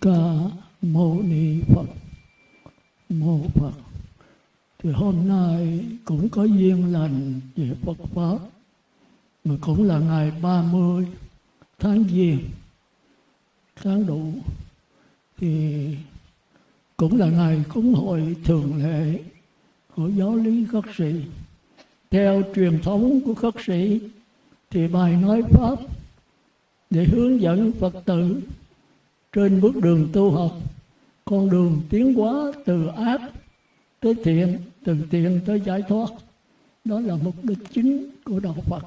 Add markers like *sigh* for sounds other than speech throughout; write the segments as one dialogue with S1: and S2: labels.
S1: Ca Mâu Ni Phật. Mô Phật. Thì hôm nay cũng có duyên lành về Phật Pháp. Mà cũng là ngày 30 tháng Giêng, Tháng đủ Thì cũng là ngày cúng hội thường lệ của giáo lý khất sĩ. Theo truyền thống của khất sĩ, thì bài nói pháp để hướng dẫn phật tử trên bước đường tu học, con đường tiến hóa từ ác tới thiện, từ thiện tới giải thoát. Đó là mục đích chính của đạo phật.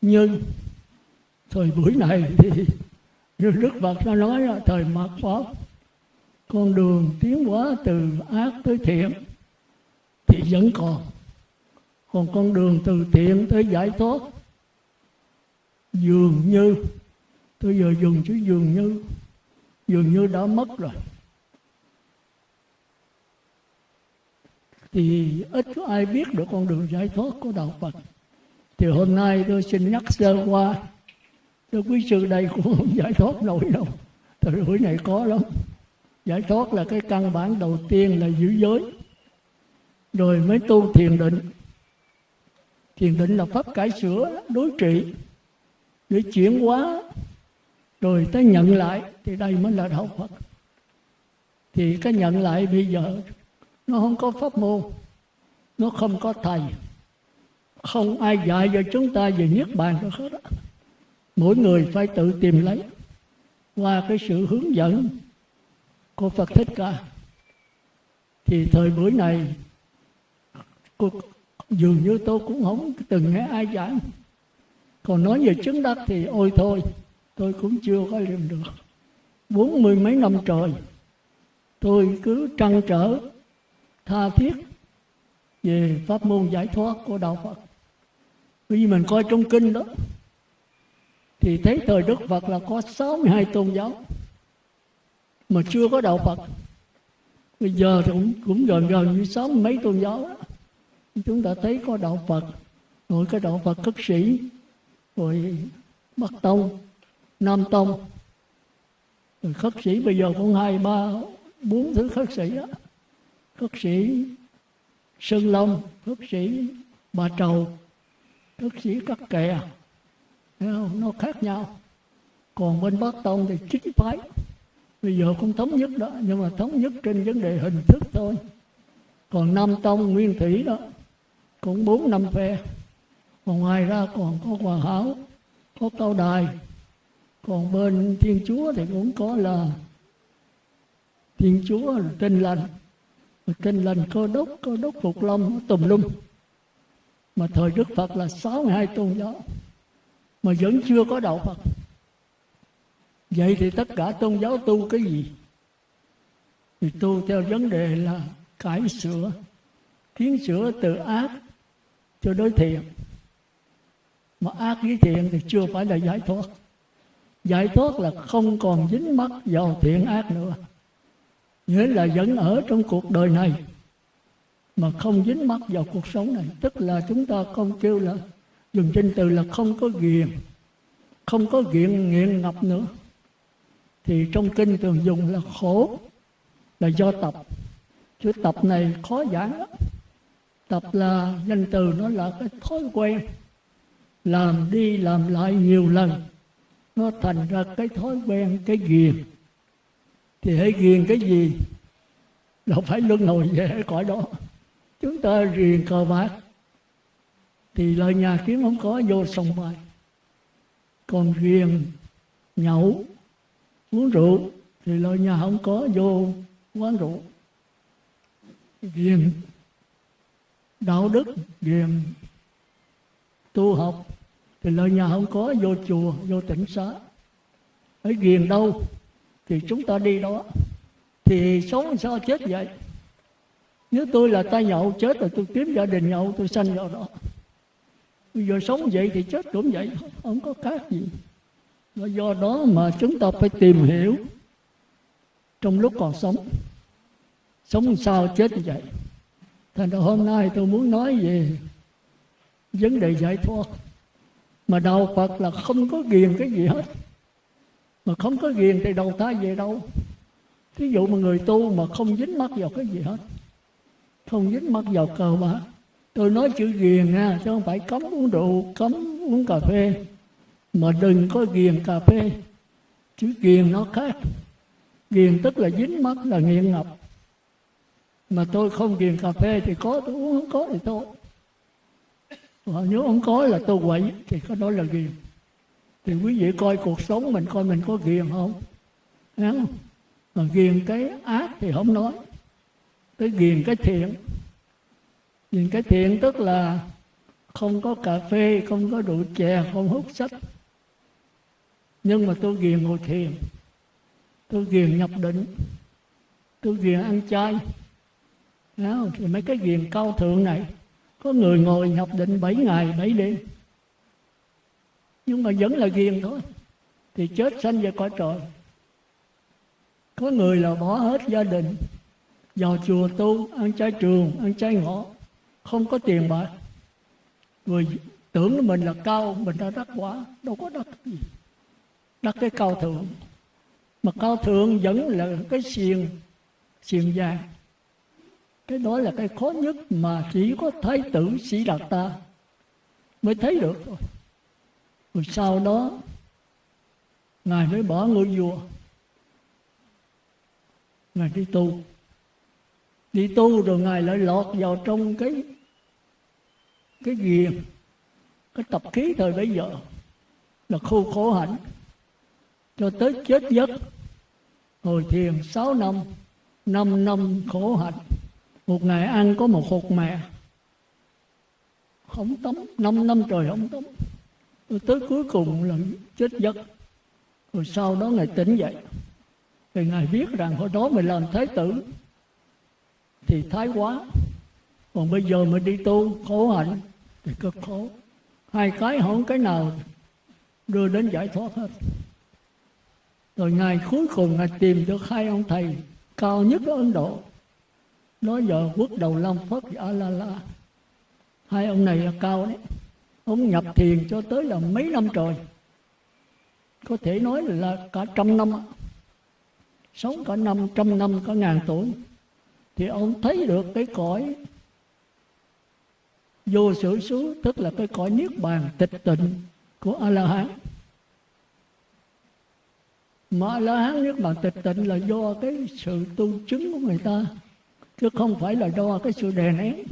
S1: Nhưng thời buổi này thì *laughs* như đức phật đã nói là thời mạt pháp, con đường tiến hóa từ ác tới thiện thì vẫn còn. Còn con đường từ thiện tới giải thoát dường như tôi giờ dùng chữ dường như. Dường như đã mất rồi. Thì ít có ai biết được con đường giải thoát của đạo Phật. Thì hôm nay tôi xin nhắc sơ qua. Tôi quý sư, đây cũng không giải thoát nổi đâu. Thời buổi này có lắm. Giải thoát là cái căn bản đầu tiên là giữ giới. Rồi mới tu thiền định. Thiền định là pháp cải sửa, đối trị, để chuyển hóa rồi tới nhận lại, thì đây mới là đạo phật. Thì cái nhận lại bây giờ, nó không có pháp môn, nó không có thầy. Không ai dạy cho chúng ta về niết bàn được hết đó. mỗi người phải tự tìm lấy. Qua cái sự hướng dẫn của phật thích ca. Thì thời buổi này dường như tôi cũng không từng nghe ai giảng. Còn nói về chứng đắc thì ôi thôi tôi cũng chưa có làm được. Bốn mươi mấy năm trời tôi cứ trăn trở tha thiết về pháp môn giải thoát của đạo Phật. Vì mình coi trong kinh đó thì thấy thời Đức Phật là có 62 tôn giáo mà chưa có đạo Phật. Bây giờ thì cũng, cũng gần gần như sáu mấy tôn giáo đó. Chúng ta thấy có đạo Phật rồi cái đạo Phật cất sĩ rồi Bắc Tông. Nam Tông. Rồi khất sĩ bây giờ cũng hai, ba, bốn thứ khất sĩ đó khất sĩ Sơn Long, khất sĩ Bà Trầu, khất sĩ Cắt Kè. Nó khác nhau. Còn bên Bắc Tông thì chính phái. Bây giờ cũng thống nhất đó, nhưng mà thống nhất trên vấn đề hình thức thôi. Còn Nam Tông, Nguyên Thủy đó, cũng bốn năm phe. Còn ngoài ra còn có hòa hảo, có cao đài còn bên thiên chúa thì cũng có là thiên chúa là tinh lành. Tinh lành cơ đốc cơ đốc phục long tùm lum. Mà thời đức phật là 62 tôn giáo. Mà vẫn chưa có đạo phật. Vậy thì tất cả tôn giáo tu cái gì? Thì tu theo vấn đề là cải sửa, kiến sửa từ ác cho đối thiện. Mà ác với thiện thì chưa phải là giải thoát giải thoát là không còn dính mắc vào thiện ác nữa. Nghĩa là vẫn ở trong cuộc đời này, mà không dính mắc vào cuộc sống này. Tức là chúng ta không kêu là, dùng trên từ là không có ghiền, không có nghiện nghiện ngập nữa. Thì trong kinh thường dùng là khổ, là do tập. Chữ tập này khó giảng lắm. Tập là danh từ nó là cái thói quen, làm đi làm lại nhiều lần nó thành ra cái thói quen, cái ghiền. Thì hãy ghiền cái gì? Đâu phải luân hồi về cõi đó. Chúng ta ghiền cờ bạc. Thì lời nhà kiếm không có, vô sòng bài. Còn ghiền, nhậu, uống rượu, thì lời nhà không có, vô quán rượu. Ghiền đạo đức, ghiền tu học thì lời nhà không có, vô chùa, vô tỉnh xá. Ở ghiền đâu, thì chúng ta đi đó. Thì sống sao chết vậy? Nếu tôi là tay nhậu, chết rồi tôi kiếm gia đình nhậu, tôi sanh vào đó. Bây giờ sống vậy thì chết cũng vậy, không có khác gì. Và do đó mà chúng ta phải tìm hiểu trong lúc còn sống. Sống sao chết như vậy? Thành ra hôm nay tôi muốn nói về vấn đề giải thoát mà đạo phật là không có ghiền cái gì hết. Mà không có ghiền thì đầu thai về đâu? Thí dụ mà người tu mà không dính mắc vào cái gì hết. Không dính mắc vào cờ bạc. Tôi nói chữ ghiền nha chứ không phải cấm uống rượu, cấm uống cà phê. Mà đừng có ghiền cà phê. Chữ ghiền nó khác. Ghiền tức là dính mắc là nghiện ngập. Mà tôi không ghiền cà phê thì có, tôi uống không có thì thôi. Ờ, nếu ông có là tôi quậy thì có đó là ghiền thì quý vị coi cuộc sống mình coi mình có ghiền không? Không? Mà ghiền cái ác thì không nói. Tới ghiền cái thiện. Ghiền cái thiện tức là không có cà phê không có rượu chè không hút sách. Nhưng mà tôi ghiền ngồi thiền. Tôi ghiền nhập định. Tôi ghiền ăn chay. Đó, thì mấy cái ghiền cao thượng này có người ngồi nhập định 7 ngày 7 đêm. Nhưng mà vẫn là ghiền thôi. Thì chết sanh về cõi trời. Có người là bỏ hết gia đình, vào chùa tu, ăn chay trường, ăn chay ngọ không có tiền bạc. Người tưởng mình là cao, mình đã đắc quả, đâu có đắc gì. Đắc cái cao thượng. Mà cao thượng vẫn là cái xiềng xiềng vàng cái đó là cái khó nhất mà chỉ có thái tử sĩ đạt ta mới thấy được thôi. Rồi sau đó, ngài mới bỏ ngôi vua. Ngài đi tu. Đi tu rồi ngài lại lọt vào trong cái cái ghiền, cái tập khí thời bấy giờ. Là khu khổ hạnh cho tới chết giấc. Ngồi thiền 6 năm 5 năm khổ hạnh một ngày ăn có một hột mè không tắm năm năm trời không tắm rồi tới cuối cùng là chết giấc. Rồi sau đó ngài tỉnh dậy. Thì ngài biết rằng hồi đó mình làm thái tử thì thái quá. Còn bây giờ mình đi tu, khổ hạnh thì cực khổ. Hai cái không cái nào đưa đến giải thoát hết. Rồi ngài cuối cùng ngài tìm được hai ông thầy cao nhất ở ấn độ nói giờ quốc đầu long phất a la la hai ông này là cao đấy. Ông nhập thiền cho tới là mấy năm trời. Có thể nói là cả trăm năm. Sống cả năm trăm năm, cả ngàn tuổi. Thì ông thấy được cái cõi vô sự xứ, tức là cái cõi niết bàn tịch tịnh của a la hán mà a la hán niết bàn tịch tịnh là do cái sự tu chứng của người ta chứ không phải là đo cái sự đè nén.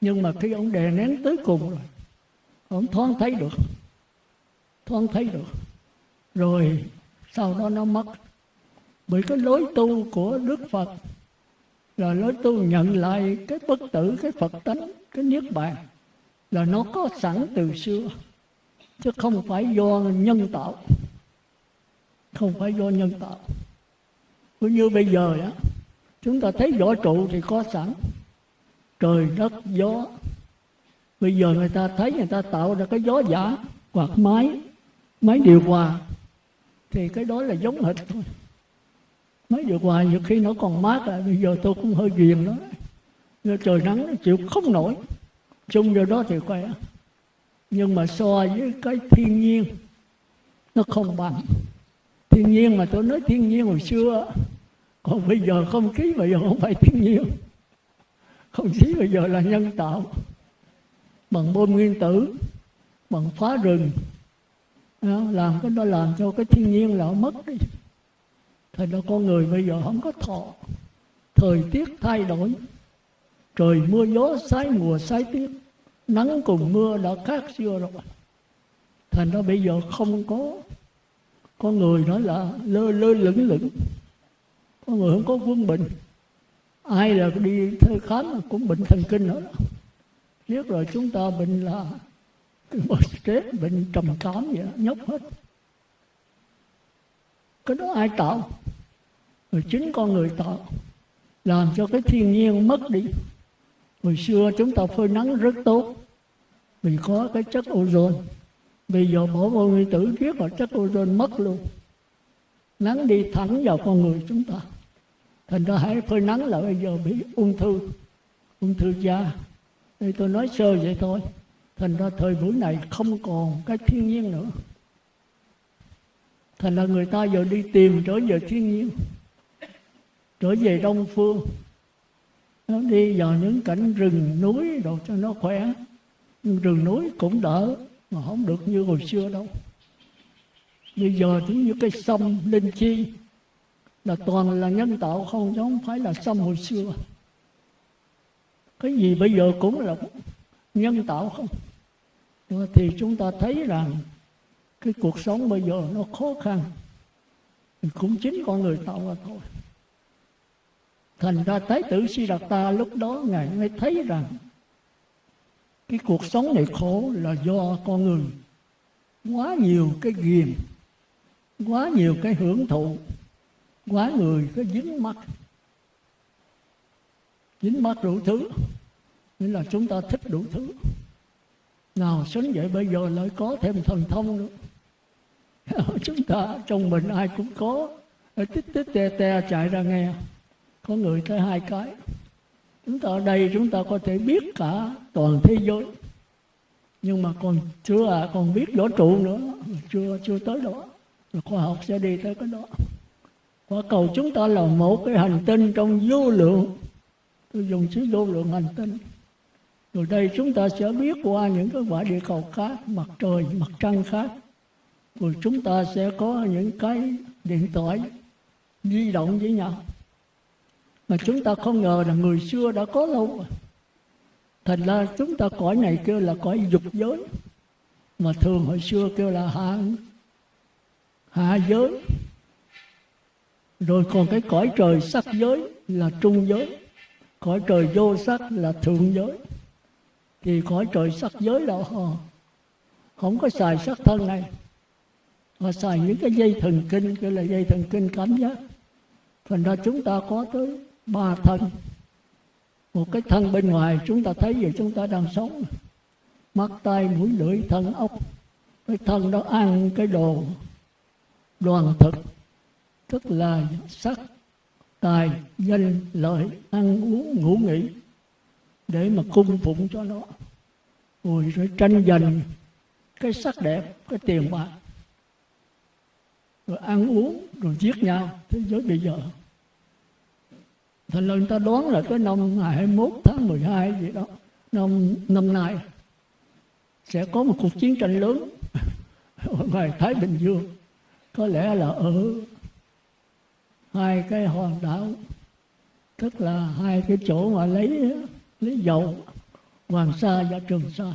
S1: Nhưng mà khi ông đè nén tới cùng rồi, ông thoáng thấy được. Thoáng thấy được. Rồi sau đó nó mất. Bởi cái lối tu của đức phật là lối tu nhận lại cái bất tử, cái phật tánh, cái niết bàn, là nó có sẵn từ xưa. Chứ không phải do nhân tạo. Không phải do nhân tạo. Cũng như bây giờ á chúng ta thấy võ trụ thì có sẵn. Trời, đất, gió. Bây giờ người ta thấy người ta tạo ra cái gió giả hoặc máy máy điều hòa. Thì cái đó là giống hệt thôi. Máy điều hòa nhiều khi nó còn mát à bây giờ tôi cũng hơi ghiền nó Nên trời nắng, nó chịu không nổi. Chung vô đó thì khỏe. Nhưng mà so với cái thiên nhiên, nó không bằng. Thiên nhiên mà tôi nói thiên nhiên hồi xưa còn bây giờ không khí bây giờ không phải thiên nhiên. Không khí bây giờ là nhân tạo. Bằng bom nguyên tử, bằng phá rừng. Làm cái đó làm cho cái thiên nhiên là mất đi. Thành ra con người bây giờ không có thọ. Thời tiết thay đổi. Trời mưa gió sái mùa sái tiết. Nắng cùng mưa đã khác xưa rồi. Thành ra bây giờ không có. Con người nói là lơ lơ lửng lửng con người không có quân bình ai là đi thơ khám cũng bệnh thần kinh nữa. Biết rồi chúng ta bệnh là bệnh stress, bệnh trầm cảm vậy, nhóc hết. Cái đó ai tạo? Rồi chính con người tạo. Làm cho cái thiên nhiên mất đi. Hồi xưa chúng ta phơi nắng rất tốt. Vì có cái chất ozone. Bây giờ bỏ vô nguyên tử biết là chất ozone mất luôn. Nắng đi thẳng vào con người chúng ta thành ra hãy phơi nắng là bây giờ bị ung thư ung thư da. Đây tôi nói sơ vậy thôi. Thành ra thời buổi này không còn cái thiên nhiên nữa. Thành là người ta giờ đi tìm trở về thiên nhiên, trở về đông phương. Nó đi vào những cảnh rừng núi đồ cho nó khỏe. Nhưng rừng núi cũng đỡ, mà không được như hồi xưa đâu. Bây giờ giống như cái sông linh chi là toàn là nhân tạo không, chứ không phải là xăm hồi xưa. Cái gì bây giờ cũng là nhân tạo không. Thì chúng ta thấy rằng cái cuộc sống bây giờ nó khó khăn. Cũng chính con người tạo ra thôi. Thành ra thái tử Siddhartha lúc đó ngài mới thấy rằng cái cuộc sống này khổ là do con người quá nhiều cái ghiền quá nhiều cái hưởng thụ quá người có dính mắt. Dính mắt đủ thứ. Nghĩa là chúng ta thích đủ thứ. Nào sánh vậy bây giờ lại có thêm thần thông nữa. *laughs* Chúng ta trong mình ai cũng có. Tích tích te te chạy ra nghe. Có người tới hai cái. Chúng ta ở đây chúng ta có thể biết cả toàn thế giới. Nhưng mà còn chưa à, còn biết võ trụ nữa. Chưa chưa tới đó. Rồi khoa học sẽ đi tới cái đó quả cầu chúng ta là một cái hành tinh trong vô lượng. Tôi dùng chữ vô lượng hành tinh. Rồi đây chúng ta sẽ biết qua những cái quả địa cầu khác, mặt trời, mặt trăng khác. Rồi chúng ta sẽ có những cái điện thoại di động với nhau. Mà chúng ta không ngờ là người xưa đã có lâu rồi. Thành ra chúng ta cõi này kêu là cõi dục giới. Mà thường hồi xưa kêu là hạ hạ giới rồi còn cái cõi trời sắc giới là trung giới. Cõi trời vô sắc là thượng giới. Thì cõi trời sắc giới là họ. Không có xài sắc thân này. Họ xài những cái dây thần kinh gọi là dây thần kinh cảm giác. Thành ra chúng ta có tới ba thân. Một cái thân bên ngoài chúng ta thấy vậy chúng ta đang sống. Mắt tay mũi, lưỡi, thân, ốc. Cái thân đó ăn cái đồ đoàn thực tức là sắc, tài, danh, lợi, ăn uống, ngủ nghỉ, để mà cung phụng cho nó. Rồi rồi tranh giành cái sắc đẹp, cái tiền bạc, rồi ăn uống, rồi giết nhau thế giới bây giờ. Thành lần ta đoán là cái năm ngày 21 tháng 12 gì đó, năm năm nay sẽ có một cuộc chiến tranh lớn *laughs* ở ngoài Thái Bình Dương. Có lẽ là ở hai cái hòn đảo. Tức là hai cái chỗ mà lấy lấy dầu, Hoàng Sa và Trường Sa.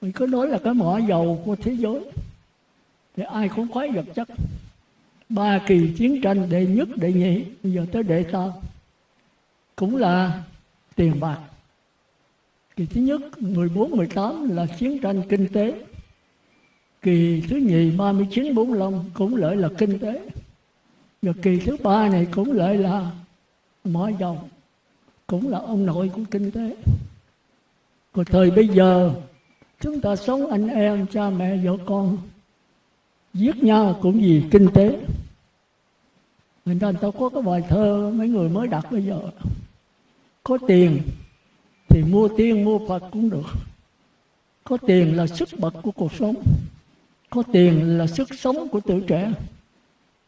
S1: Mình cứ nói là cái mỏ dầu của thế giới, thì ai cũng khoái vật chất. Ba kỳ chiến tranh đệ nhất, đệ nhị, bây giờ tới đệ tam, cũng là tiền bạc. Kỳ thứ nhất 14 18 là chiến tranh kinh tế. Kỳ thứ nhì 39 45 cũng lợi là kinh tế và kỳ thứ ba này cũng lợi là mỏ dầu cũng là ông nội của kinh tế. Còn thời bây giờ chúng ta sống anh em cha mẹ vợ con giết nhau cũng vì kinh tế. Người ta, người ta có cái bài thơ mấy người mới đặt bây giờ. Có tiền thì mua tiên mua phật cũng được. Có tiền là sức bật của cuộc sống. Có tiền là sức sống của tuổi trẻ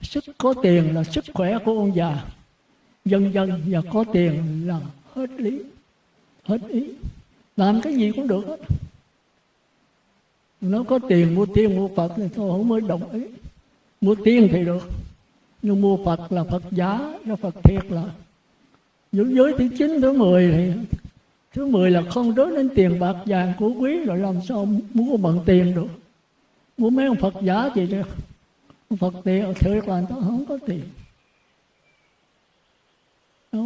S1: sức có tiền là sức khỏe của ông già. Dần dần và có tiền là hết lý. Hết ý. Làm cái gì cũng được hết. Nó có tiền mua tiên, mua phật thì tôi không mới đồng ý. Mua tiên thì được. Nhưng mua phật là phật giá cho phật thiệt là. Những giới thứ chín, thứ mười thì thứ mười là không đối đến tiền bạc vàng của quý rồi làm sao mua bằng tiền được. Mua mấy ông phật giả gì được phật tiền thiệt là người ta không có tiền.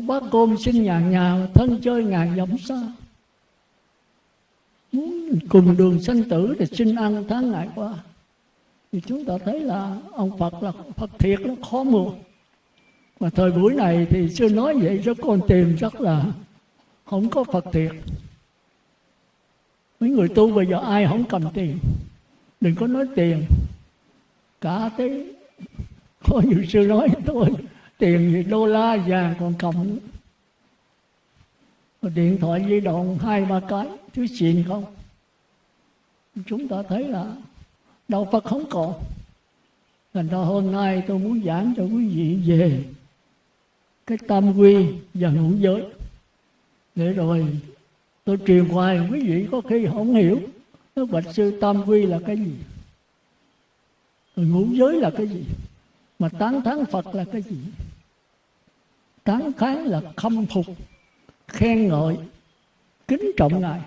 S1: Bác côn sinh nhà nhà, thân chơi ngàn dặm xa muốn cùng đường sanh tử thì xin ăn tháng ngày qua. Thì chúng ta thấy là ông Phật là Phật thiệt, nó khó mua. Mà thời buổi này thì chưa nói vậy cho con tìm chắc là không có Phật thiệt. Mấy người tu bây giờ ai không cầm tiền? Đừng có nói tiền cả thế có nhiều sư nói tôi tiền thì đô la, vàng còn cộng điện thoại di động hai ba cái, thứ xịn không? Chúng ta thấy là đạo Phật không còn. Thành ra hôm nay tôi muốn giảng cho quý vị về cái tam quy và ngũ giới. Để rồi tôi truyền hoài, quý vị có khi không hiểu nó Bạch Sư, Tam Quy là cái gì? Rồi ngũ giới là cái gì? Mà tán thán Phật là cái gì? Tán thán là khâm phục, Khen ngợi, Kính trọng Ngài.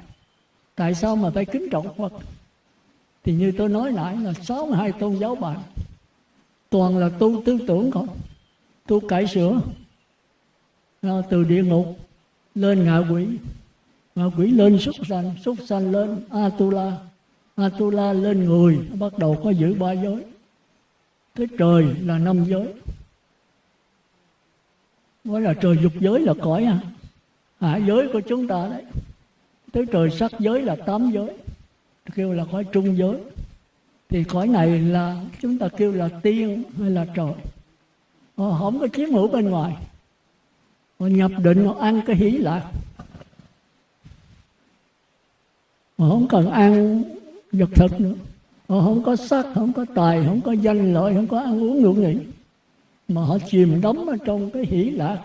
S1: Tại sao mà phải kính trọng Phật? Thì như tôi nói nãy là 62 tôn giáo bạn, Toàn là tu tư tưởng không? Tu cải sửa à, Từ địa ngục lên ngạ quỷ. Ngạ quỷ lên súc sanh súc sanh lên atula atula lên người, bắt đầu có giữ ba giới cái trời là năm giới. Gọi là trời dục giới là cõi à. Hạ giới của chúng ta đấy. Tới trời sắc giới là tám giới. Kêu là cõi trung giới. Thì cõi này là chúng ta kêu là tiên hay là trời. Họ không có chiếm hữu bên ngoài. Họ nhập định, họ ăn cái hỷ lạc họ không cần ăn vật thực nữa họ không có sắc không có tài không có danh lợi không có ăn uống ngủ nghỉ mà họ chìm đắm ở trong cái hỷ lạc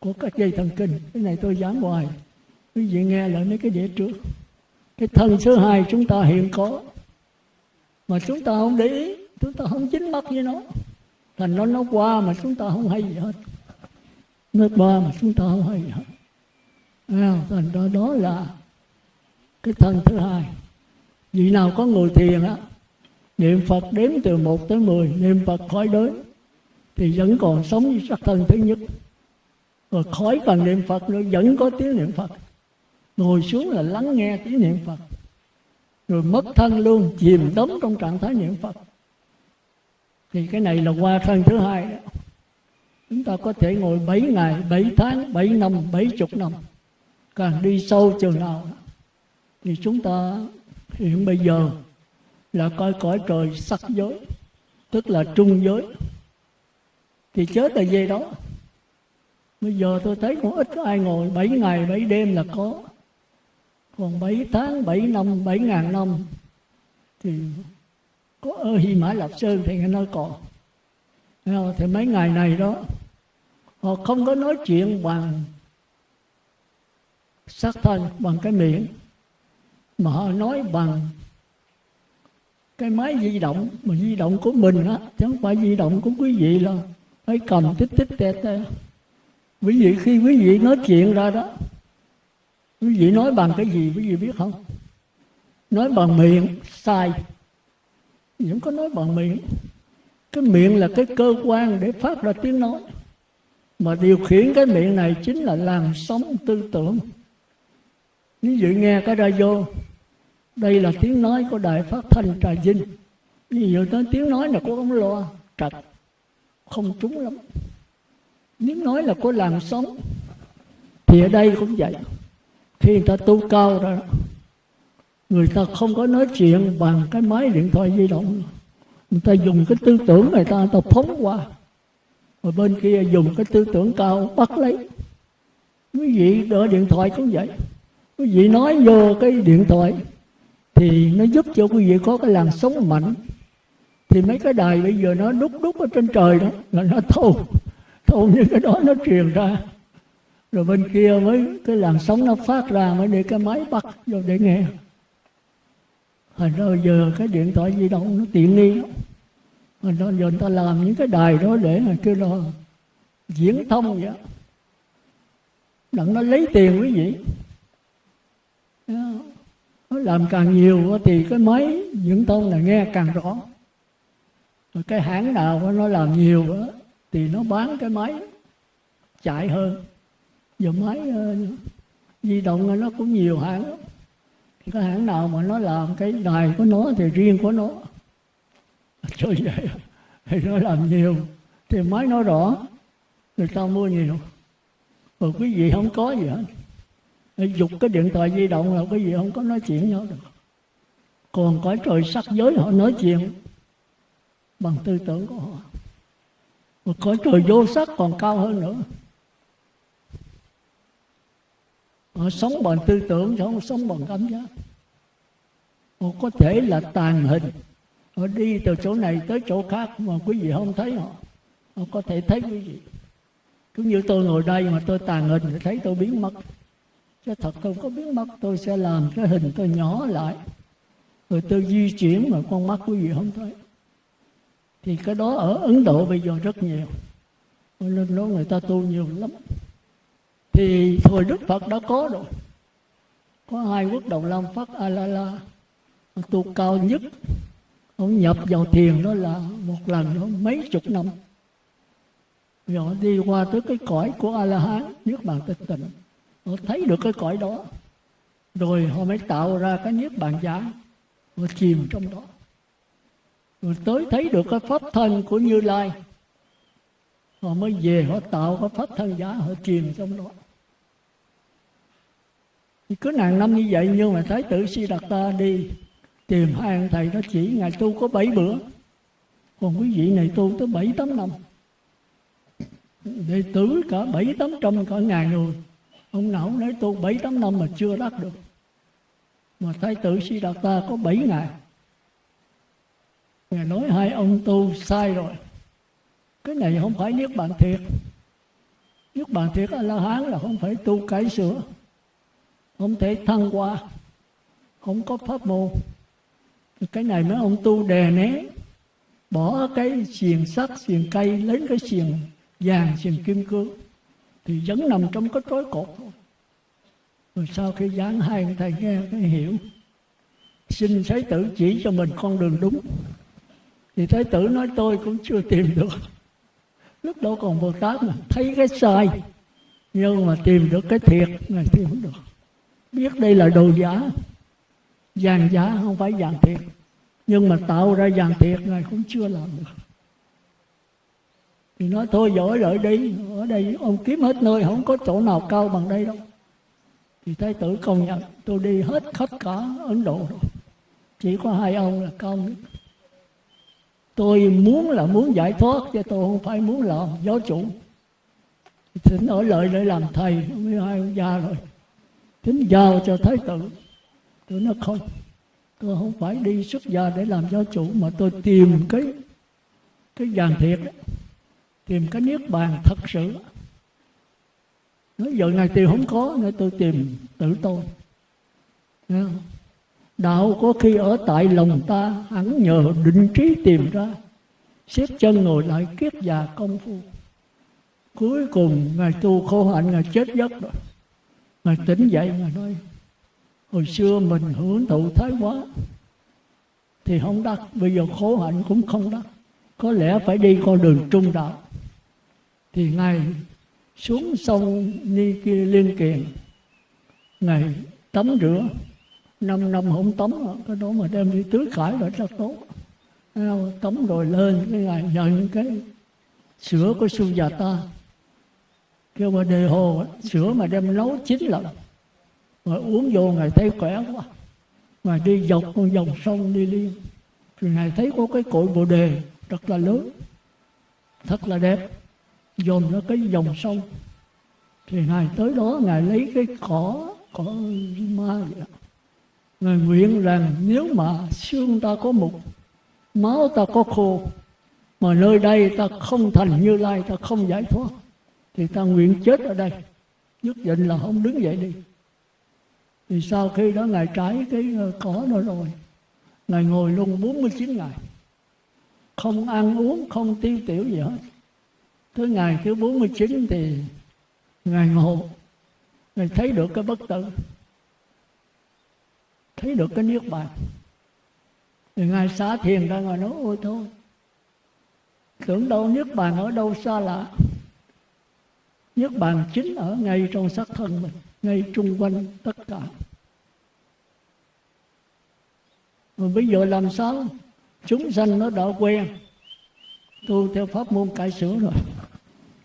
S1: của các dây thần kinh. Cái này tôi giảng hoài. Quý vị nghe lại mấy cái đĩa trước. Cái thân thứ hai chúng ta hiện có. Mà chúng ta không để ý chúng ta không chính mắt với nó. Thành nó nó qua mà chúng ta không hay gì hết. Nó qua mà chúng ta không hay gì hết. À, thành ra đó là cái thân thứ hai. Vị nào có ngồi thiền á niệm phật đếm từ một tới mười, niệm phật khói đới, thì vẫn còn sống với sắc thân thứ nhất. Rồi khói còn niệm phật nữa, vẫn có tiếng niệm phật. Ngồi xuống là lắng nghe tiếng niệm phật. Rồi mất thân luôn, chìm đắm trong trạng thái niệm phật. Thì cái này là qua thân thứ hai đó. Chúng ta có thể ngồi 7 ngày 7 tháng 7 năm 7 chục năm. Càng đi sâu chừng nào, thì chúng ta hiện bây giờ là coi cõi trời sắc giới, tức là trung giới. Thì chết là về đó. Bây giờ tôi thấy cũng ít có ai ngồi bảy ngày bảy đêm là có. Còn bảy tháng, bảy năm, bảy ngàn năm thì có ở Hy Mã Lạp Sơn thì nghe nói còn thì mấy ngày này đó, họ không có nói chuyện bằng sắc thân bằng cái miệng, mà họ nói bằng cái máy di động, mà di động của mình á, chứ không phải di động của quý vị là phải cầm tích tích tè tè quý vị, khi quý vị nói chuyện ra đó, quý vị nói bằng cái gì quý vị biết không? Nói bằng miệng, sai. Vẫn có nói bằng miệng. Cái miệng là cái cơ quan để phát ra tiếng nói. Mà điều khiển cái miệng này chính là làn sóng tư tưởng. Ví dụ nghe cái radio đây là tiếng nói của đài phát thanh trà vinh. Ví dụ tới tiếng nói là của ông loa trật không trúng lắm. Tiếng nói là có làng sóng. Thì ở đây cũng vậy. Khi người ta tu cao ra, người ta không có nói chuyện bằng cái máy điện thoại di động. Người ta dùng cái tư tưởng người ta người ta phóng qua. Rồi bên kia dùng cái tư tưởng cao bắt lấy. Quý vị đỡ điện thoại cũng vậy. Quý vị nói vô cái điện thoại thì nó giúp cho quý vị có cái làn sóng mạnh. Thì mấy cái đài bây giờ nó đúc đúc ở trên trời đó là nó thâu thâu như cái đó nó truyền ra. Rồi bên kia mới cái làn sóng nó phát ra mới để cái máy bắt vô để nghe. Hồi đó giờ cái điện thoại di động nó tiện nghi lắm. Đó giờ người ta làm những cái đài đó để mà kêu là diễn thông vậy đặng nó lấy tiền quý vị làm càng nhiều thì cái máy, những tông là nghe càng rõ. Rồi cái hãng nào nó làm nhiều thì nó bán cái máy chạy hơn. Giờ máy ờ, di động nó cũng nhiều hãng. Cái hãng nào mà nó làm cái đài của nó thì riêng của nó. *laughs* Chơi vậy thì nó làm nhiều. Thì máy nó rõ, người ta mua nhiều. Rồi quý vị không có gì hết dục cái điện thoại di động là cái gì không có nói chuyện nhau được. Còn cõi trời sắc giới họ nói chuyện bằng tư tưởng của họ. Và cõi trời vô sắc còn cao hơn nữa. Họ sống bằng tư tưởng chứ không sống bằng cảm giác. Họ có thể là tàn hình. Họ đi từ chỗ này tới chỗ khác mà quý vị không thấy họ. Họ có thể thấy quý vị. Cũng như tôi ngồi đây mà tôi tàn hình thì thấy tôi biến mất cái thật không có biến mất tôi sẽ làm cái hình tôi nhỏ lại. Rồi tôi di chuyển mà con mắt quý vị không thấy. Thì cái đó ở Ấn Độ bây giờ rất nhiều. Nên đó người ta tu nhiều lắm. Thì thời Đức Phật đã có rồi. Có hai quốc đầu Lam Phát A La La tu cao nhất, ông nhập vào thiền đó là một lần đó, mấy chục năm. Rồi đi qua tới cái cõi của a la hán nước bàn tịch tịnh họ thấy được cái cõi đó. Rồi họ mới tạo ra cái niết bàn giả họ chìm trong đó. Rồi tới thấy được cái pháp thân của như lai. Họ mới về, họ tạo cái pháp thân giả họ chìm trong đó. Thì cứ nàng năm như vậy, nhưng mà thái tử si đạt ta đi tìm hai ông thầy, nó chỉ ngày tu có bảy bữa. Còn quý vị này tu tới bảy tám năm. Đệ tử cả bảy tám trăm cả ngàn người ông nào nói tu bảy, tám năm mà chưa đắc được. Mà thái tử si đạt ta có bảy ngày. Ngài nói hai ông tu sai rồi. Cái này không phải niết bàn thiệt. Niết bàn thiệt a la hán là không phải tu cải sửa. Không thể thăng qua không có pháp môn. Cái này mấy ông tu đè né bỏ cái xiềng sắt, xiềng cây, lấy cái xiềng vàng, xiềng kim cương thì vẫn nằm trong cái trói cột rồi sau khi giảng hai thầy nghe cái hiểu. Xin thái tử chỉ cho mình con đường đúng. Thì thái tử nói, tôi cũng chưa tìm được. Lúc đó còn bồ tát mà, thấy cái sai. Nhưng mà tìm được cái thiệt ngài tìm được. Biết đây là đồ giả. Vàng giả không phải vàng thiệt. Nhưng mà tạo ra vàng thiệt ngài cũng chưa làm được thì nói, thôi giỏi lợi đi. Ở đây ông kiếm hết nơi, không có chỗ nào cao bằng đây đâu. Thì thái tử công nhận, tôi đi hết khắp cả ấn độ rồi. Chỉ có hai ông là cao nhất. Tôi muốn là muốn giải thoát, chứ tôi không phải muốn làm giáo chủ. Thỉnh ở lợi để làm thầy với hai ông già rồi. Thỉnh giao cho thái tử. Tôi nói không tôi không phải đi xuất gia để làm giáo chủ, mà tôi tìm cái cái vàng thiệt tìm cái niết bàn thật sự. Nói giờ ngày tìm không có nên tôi tìm tự tôi. Đạo có khi ở tại lòng ta hẳn nhờ định trí tìm ra. Xếp chân ngồi lại kiết già công phu. Cuối cùng, ngài tu khổ hạnh, ngài chết giấc rồi. Ngài tỉnh dậy, ngài nói, hồi xưa mình hưởng thụ thái quá thì không đắc, bây giờ khổ hạnh cũng không đắc. Có lẽ phải đi con đường trung đạo thì ngài xuống sông ni kia liên kiền ngài tắm rửa. Năm năm không tắm, cái đó mà đem đi tưới khải là rất tốt. Tắm rồi lên cái ngài nhận cái sữa của ta. Kêu mà đề hồ, sữa mà đem nấu chín lần. Rồi uống vô ngài thấy khỏe quá. Mà đi dọc con dòng sông đi liên thì ngài thấy có cái cội bồ đề, rất là lớn thật là đẹp dồn ra cái dòng sông. Thì ngài tới đó ngài lấy cái cỏ cỏ ma vậy ngài nguyện rằng nếu mà xương ta có mục, máu ta có khô, mà nơi đây ta không thành như lai, ta không giải thoát, thì ta nguyện chết ở đây. Nhất định là không đứng dậy đi. Thì sau khi đó ngài trái cái ờ, cỏ đó rồi, ngài ngồi luôn 49 ngày. Không ăn uống, không tiêu tiểu gì hết tới ngày thứ 49 thì ngài ngộ. Ngài thấy được cái bất tử. Thấy được cái niết bàn. Thì ngài xá thiền ra, ngài nói, ôi thôi, tưởng đâu niết bàn ở đâu xa lạ. Niết bàn chính ở ngay trong xác thân mình, ngay trung quanh tất cả. Mà bây giờ làm sao? Chúng sanh nó đã quen. Tu theo pháp môn cải sửa rồi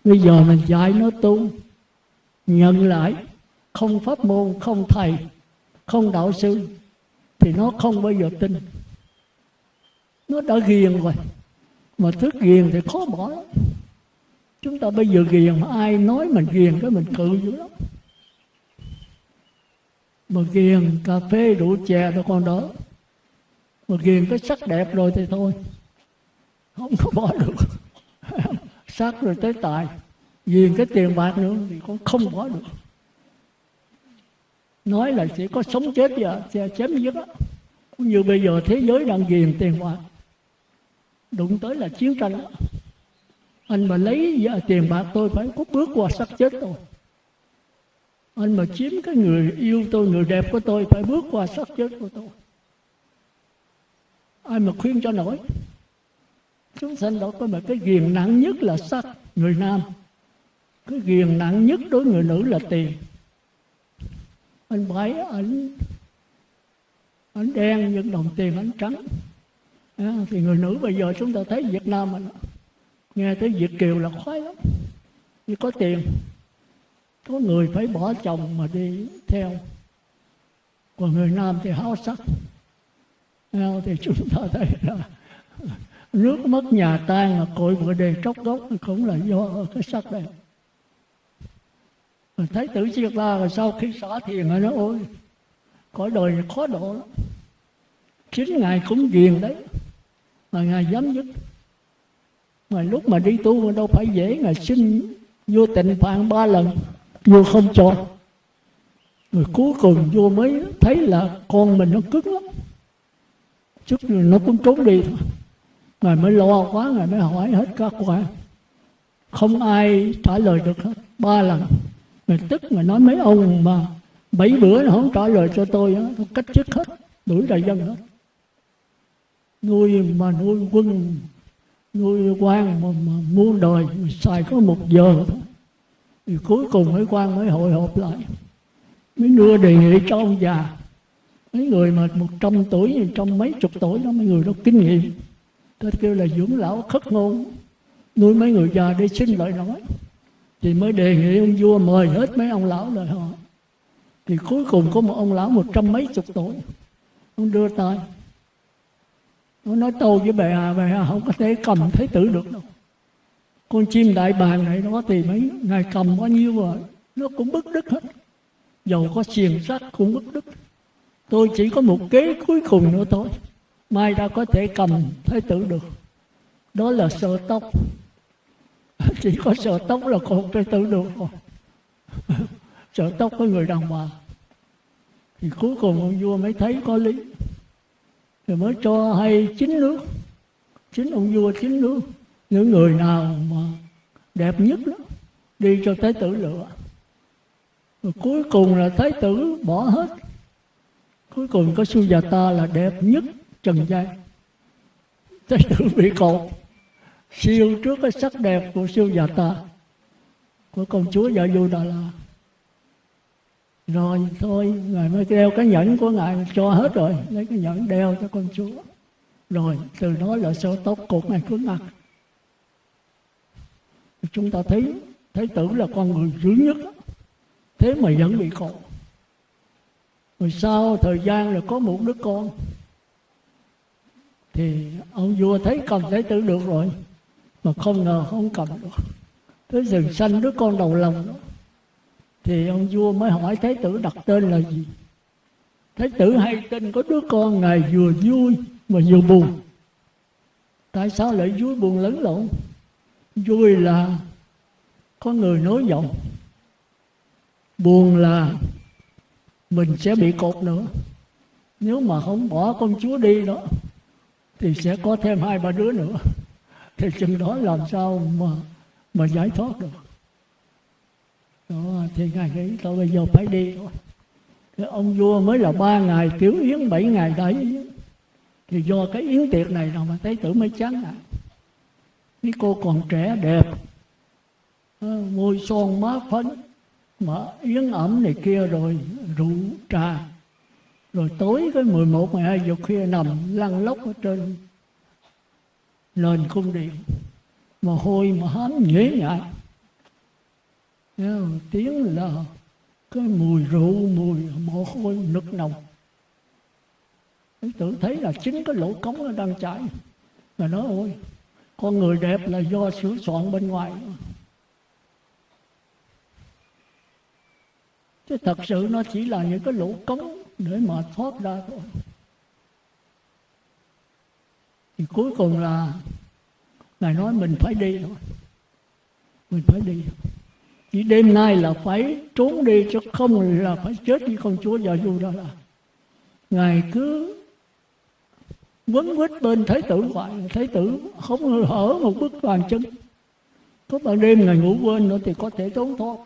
S1: bây giờ mình dạy nó tu, nhận lại, không pháp môn, không thầy, không đạo sư, thì nó không bao giờ tin. Nó đã ghiền rồi, mà thức ghiền thì khó bỏ lắm. Chúng ta bây giờ ghiền mà ai nói mình ghiền cái mình cự dữ lắm. Mà ghiền cà phê rượu chè đó con đó mà ghiền cái sắc đẹp rồi thì thôi, không có bỏ được sát rồi tới tài. Vì cái tiền bạc nữa thì con không bỏ được. Nói là chỉ có sống chết và chém giết cũng như bây giờ thế giới đang ghiền tiền bạc. Đụng tới là chiến tranh đó. anh mà lấy tiền bạc tôi phải có bước qua xác chết tôi anh mà chiếm cái người yêu tôi, người đẹp của tôi phải bước qua xác chết của tôi. Ai mà khuyên cho nổi? Chúng sanh đó có mà cái ghiền nặng nhất là sắc người nam. Cái ghiền nặng nhất đối người nữ là tiền. Anh bái ảnh ảnh đen nhưng đồng tiền ảnh trắng. À, thì người nữ bây giờ chúng ta thấy Việt Nam mình nghe tới Việt kiều là khoái lắm. Như có tiền có người phải bỏ chồng mà đi theo. Còn người nam thì háo sắc. À, thì chúng ta thấy là nước mất nhà tan là cội vợ đề tróc gốc, cũng là do cái sắc đẹp. Mình thấy tử diệt la rồi sau khi xả thiền nó, ôi cõi đời này khó độ lắm. Chính ngài cũng ghiền đấy, mà ngài dám dứt mà lúc mà đi tu đâu phải dễ, ngài xin vô tịnh phạn ba lần, vô không cho. Rồi cuối cùng vô mới thấy là con mình nó cứng lắm. Chút rồi nó cũng trốn đi thôi ngài mới lo quá ngài mới hỏi hết các quan. Không ai trả lời được hết. Ba lần. Ngài tức ngài nói mấy ông mà bảy bữa nó không trả lời cho tôi tôi cách chức hết. Đuổi đại dân hết. Nuôi mà nuôi quân nuôi quan mà, mà muôn đời xài có một giờ. Thôi thì cuối cùng mấy quan mới hội họp lại. Mới đưa đề nghị cho ông già. Mấy người mà một trăm tuổi trăm mấy chục tuổi đó mấy người đó kinh nghiệm tôi kêu là dưỡng lão khất ngôn, nuôi mấy người già để xin lời nói. Thì mới đề nghị ông vua mời hết mấy ông lão lời họ thì cuối cùng có một ông lão một trăm mấy chục tuổi. Ông đưa tay. Ông nói tôi với bệ hạ bệ hạ không có thể cầm thấy tử được đâu. Con chim đại bàng này nó thì mấy, ngài cầm bao nhiêu rồi, nó cũng bứt đứt hết. Dầu có xiềng sắt cũng bứt đứt tôi chỉ có một kế cuối cùng nữa thôi mai ta có thể cầm thái tử được. Đó là sợ tóc *laughs* chỉ có sợ tóc là còn thái tử được rồi. Sợ tóc có người đàn bà. Thì cuối cùng ông vua mới thấy có lý. Rồi mới cho hay chín nước. Chính ông vua chín nước. Những người nào mà đẹp nhất đó, đi cho thái tử lựa. Rồi cuối cùng là thái tử bỏ hết. Cuối cùng có su già ta là đẹp nhất trần gian. Thế tử bị cột siêu trước cái sắc đẹp của siêu già ta, của công chúa dạ du đà la. Rồi thôi, ngài mới đeo cái nhẫn của ngài cho hết rồi, lấy cái nhẫn đeo cho công chúa. Rồi, từ đó là sơ tóc cột ngài cứng ngặt chúng ta thấy thái tử là con người dữ nhất. Thế mà vẫn bị cột. Rồi sau thời gian là có một đứa con thì ông vua thấy cầm thái tử được rồi, mà không ngờ không cầm được. Tới rừng xanh đứa con đầu lòng. Đó thì ông vua mới hỏi thái tử đặt tên là gì? Thái tử hay tin có đứa con ngài vừa vui mà vừa buồn. Tại sao lại vui buồn lẫn lộn? Vui là có người nối giọng, buồn là mình sẽ bị cột nữa. Nếu mà không bỏ con chúa đi đó thì sẽ có thêm hai ba đứa nữa. Thì chừng đó làm sao mà mà giải thoát được. Đó, thì ngài nghĩ tôi bây giờ phải đi thôi. Cái ông vua mới là ba ngày tiểu yến bảy ngày đại yến thì do cái yến tiệc này nào mà thấy tử mới chán ngại cái cô còn trẻ đẹp. Môi son má phấn. Mà yến ẩm này kia rồi rượu trà rồi tối cái 11, 12 giờ khuya nằm lăn lóc ở trên. Nền cung điện. Mà hôi mà hám nhễ nhại tiếng là cái mùi rượu mùi mồ hôi nực nồng. Tôi tự thấy là chính cái lỗ cống nó đang chảy. Mà nói ôi con người đẹp là do sửa soạn bên ngoài. Chứ thật sự nó chỉ là những cái lỗ cống để mà thoát ra thôi thì cuối cùng là ngài nói mình phải đi thôi mình phải đi. Chỉ đêm nay là phải trốn đi chứ không là phải chết với con chúa già du đó là. Ngài cứ quấn quýt bên thái tử hoài. Thái tử không hở một bức bàn chân có ban đêm ngài ngủ quên nữa thì có thể trốn thoát.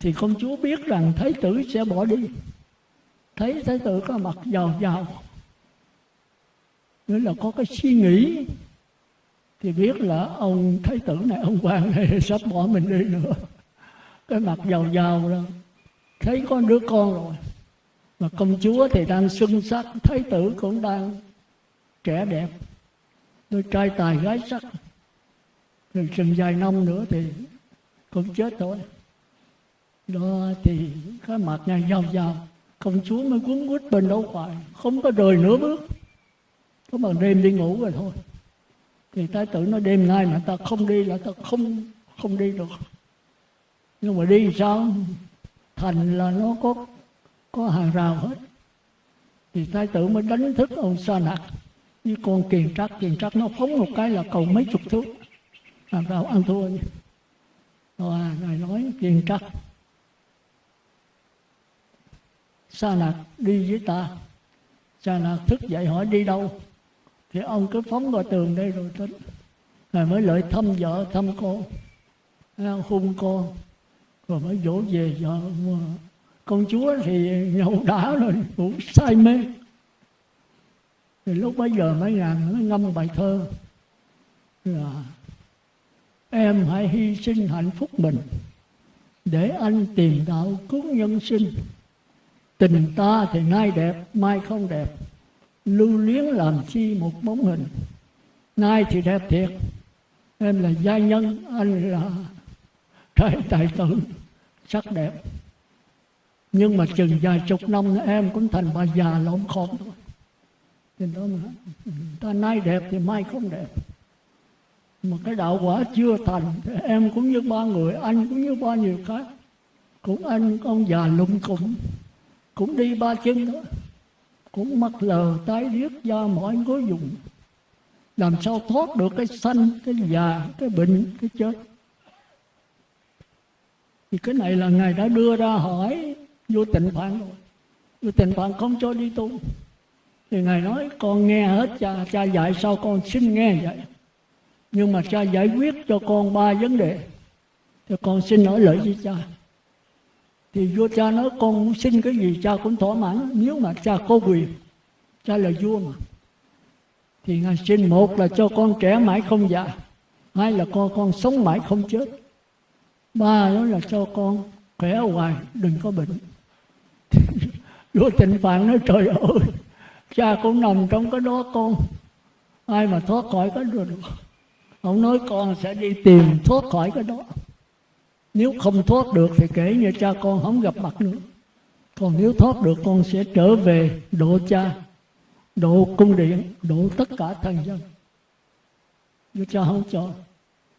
S1: Thì công chúa biết rằng thái tử sẽ bỏ đi thấy thái tử có mặt giàu giàu nghĩa là có cái suy nghĩ. Thì biết là ông thái tử này, ông quan này *laughs* sắp bỏ mình đi nữa. Cái mặt giàu giàu rồi thấy có đứa con rồi. Mà công chúa thì đang xuân sắc, thái tử cũng đang trẻ đẹp. Đôi trai tài gái sắc. Rồi chừng vài năm nữa thì cũng chết thôi đó thì cái mặt này giàu giàu công chúa mới cuốn quýt bên đâu hoài, không có rời nửa bước. Có bằng đêm đi ngủ rồi thôi. Thì thái tử nói, đêm nay mà ta không đi là ta không không đi được. Nhưng mà đi sao? Thành là nó có có hàng rào hết. Thì thái tử mới đánh thức ông sa nặc. Như con kiền trắc kiền trắc nó phóng một cái là cầu mấy chục thước. Hàng rào ăn thua rồi này nói, kiền trắc sa lạc đi với ta. Sa lạc thức dậy hỏi, đi đâu? Thì ông cứ phóng vào tường đây rồi tính. Ngài mới lợi thăm vợ, thăm con. Hung con. Rồi mới dỗ về dạ, vợ con công chúa thì nhậu đá rồi, ngủ say mê. Thì lúc bấy giờ mấy ngàn nó ngâm bài thơ là, em hãy hy sinh hạnh phúc mình để anh tìm đạo cứu nhân sinh tình ta thì nay đẹp, mai không đẹp. Lưu luyến làm chi một bóng hình. Nay thì đẹp thiệt. Em là gia nhân, anh là trái tài tử, sắc đẹp. Nhưng mà chừng vài chục năm em cũng thành bà già lộn khôn thôi. Thì đó mà, ta nay đẹp thì mai không đẹp. Mà cái đạo quả chưa thành thì em cũng như ba người, anh cũng như bao nhiêu khác. Cũng anh, ông già lụng cũng cũng đi ba chân đó, cũng mắc lờ tái điếc da mỏi gối dùng. Làm sao thoát được cái sanh, cái già, cái bệnh, cái chết? Thì cái này là ngài đã đưa ra hỏi vô tịnh phạn rồi. Vô tịnh phạn không cho đi tu. Thì ngài nói, con nghe hết, cha cha dạy sao con xin nghe vậy? Nhưng mà cha giải quyết cho con ba vấn đề. Thì con xin nói lời với cha thì vua cha nói, con muốn xin cái gì cha cũng thỏa mãn, nếu mà cha có quyền, cha là vua mà. Thì ngài xin một là cho con trẻ mãi không già, hai là con con sống mãi không chết, ba đó là cho con khỏe hoài, đừng có bệnh. *laughs* Vua tịnh phạn nói, trời ơi, cha cũng nằm trong cái đó con, ai mà thoát khỏi cái đó được. Ông nói, con sẽ đi tìm thoát khỏi cái đó nếu không thoát được thì kể như cha con không gặp mặt nữa. Còn nếu thoát được, con sẽ trở về độ cha, độ cung điện, độ tất cả thần dân. Nhưng cha không cho.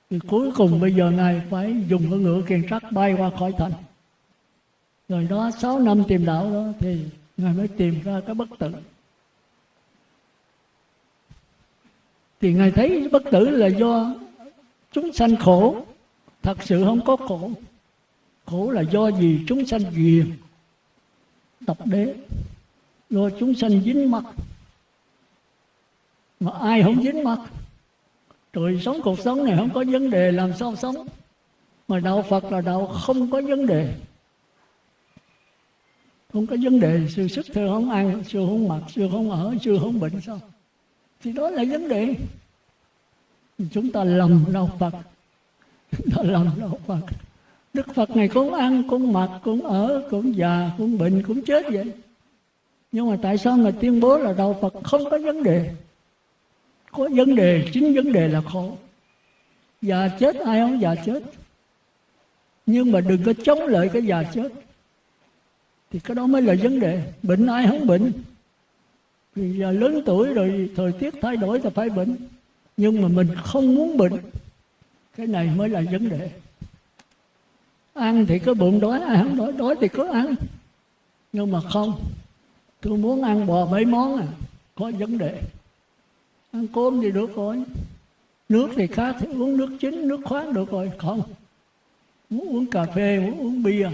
S1: Thì cuối cùng bây giờ này phải dùng cái ngựa kiền trắc bay qua khỏi thành. Rồi đó, sáu năm tìm đạo đó, thì ngài mới tìm ra cái bất tử. Thì ngài thấy bất tử là do chúng sanh khổ thật sự không có khổ. Khổ là do gì chúng sanh ghiền tập đế, do chúng sanh dính mắt mà ai không dính mắt rồi sống cuộc sống này không có vấn đề làm sao sống. Mà đạo phật là đạo không có vấn đề. Không có vấn đề, sự sức thưa không ăn, sự không mặc, sự không ở, sự không bệnh sao? Thì đó là vấn đề. Chúng ta lầm đạo phật đó lòng đạo Phật. Đức Phật này cũng ăn, cũng mặc, cũng ở, cũng già, cũng bệnh, cũng chết vậy. Nhưng mà tại sao mà tuyên bố là đạo Phật không có vấn đề? Có vấn đề, chính vấn đề là khổ. Già chết, ai không già chết? Nhưng mà đừng có chống lại cái già chết. Thì cái đó mới là vấn đề. Bệnh ai không bệnh? Vì giờ lớn tuổi rồi thời tiết thay đổi là phải bệnh. Nhưng mà mình không muốn bệnh cái này mới là vấn đề. Ăn thì có bụng đói, ai không đói đói thì có ăn. Nhưng mà không, tôi muốn ăn bò mấy món à có vấn đề. Ăn cơm thì được rồi, nước thì khác thì uống nước chính nước khoáng được rồi, không. Muốn uống cà phê, muốn uống bia,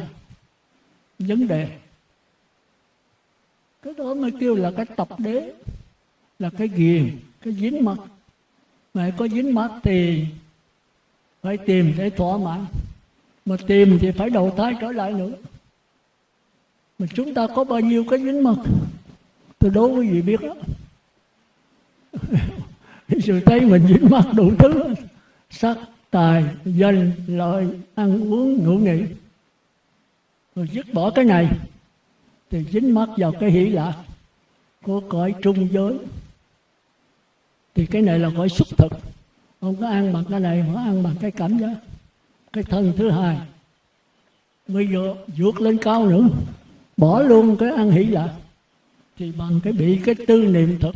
S1: vấn đề. Cái đó mới kêu là cái tập đế, là cái ghiền, cái dính mắt. Mà có dính mắt thì phải tìm để thỏa mãn. Mà tìm thì phải đầu thai trở lại nữa. Mà chúng ta có bao nhiêu cái dính mật? Tôi đố quý vị biết đó. *laughs* Sự thấy mình dính mắc đủ thứ. Sắc, tài, danh, lợi, ăn uống, ngủ nghỉ. Rồi dứt bỏ cái này, thì dính mắc vào cái hỷ lạc của cõi trung giới. Thì cái này là cõi xúc thực không có ăn bằng cái này mà ăn bằng cái cảm giác cái thân thứ hai. Bây giờ vượt lên cao nữa. Bỏ luôn cái ăn hỷ lạc. Thì bằng cái bị cái tư niệm thực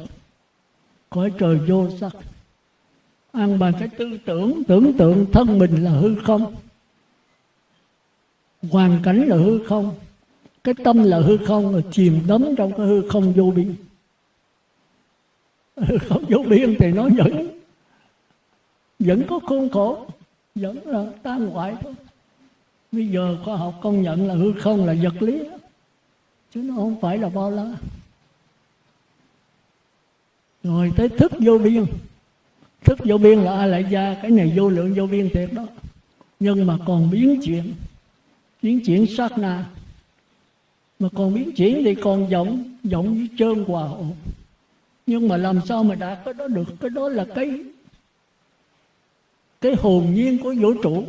S1: cõi trời vô sắc. Ăn bằng cái tư tưởng tưởng tượng thân mình là hư không. Hoàn cảnh là hư không. Cái tâm là hư không là chìm đắm trong cái hư không vô biên. Hư không vô biên thì nó vẫn vẫn có khuôn khổ, vẫn là tan hoại thôi. Bây giờ khoa học công nhận là hư không là vật lý, chứ nó không phải là bao la. Rồi tới thức vô biên. Thức vô biên là a lại gia cái này vô lượng vô biên thiệt đó. Nhưng mà còn biến chuyển biến chuyển sát na. Mà còn biến chuyển thì còn giọng giọng với trơn hòa ổn nhưng mà làm sao mà đạt cái đó được? Cái đó là cái cái hồn nhiên của vũ trụ.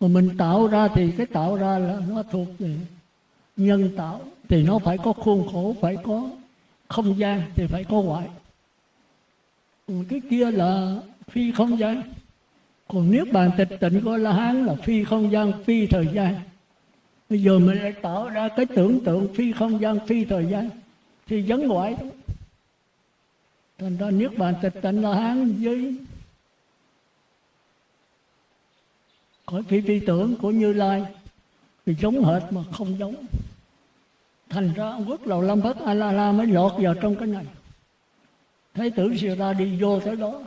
S1: Mà mình tạo ra thì cái tạo ra là nó thuộc về nhân tạo. Thì nó phải có khuôn khổ, phải có không gian, thì phải có ngoại. Cái kia là phi không gian. Còn nếu bàn tịch tịnh của la hán là phi không gian, phi thời gian. Bây giờ mình lại tạo ra cái tưởng tượng phi không gian, phi thời gian, thì vấn ngoại. Thành ra nước bàn tịch tịnh la hán với cõi phi phi tưởng của như lai thì giống hệt mà không giống. Thành ra ông quốc lầu lâm bất a la la mới lọt vào trong cái này. Thái tử siêu ta đi vô tới đó.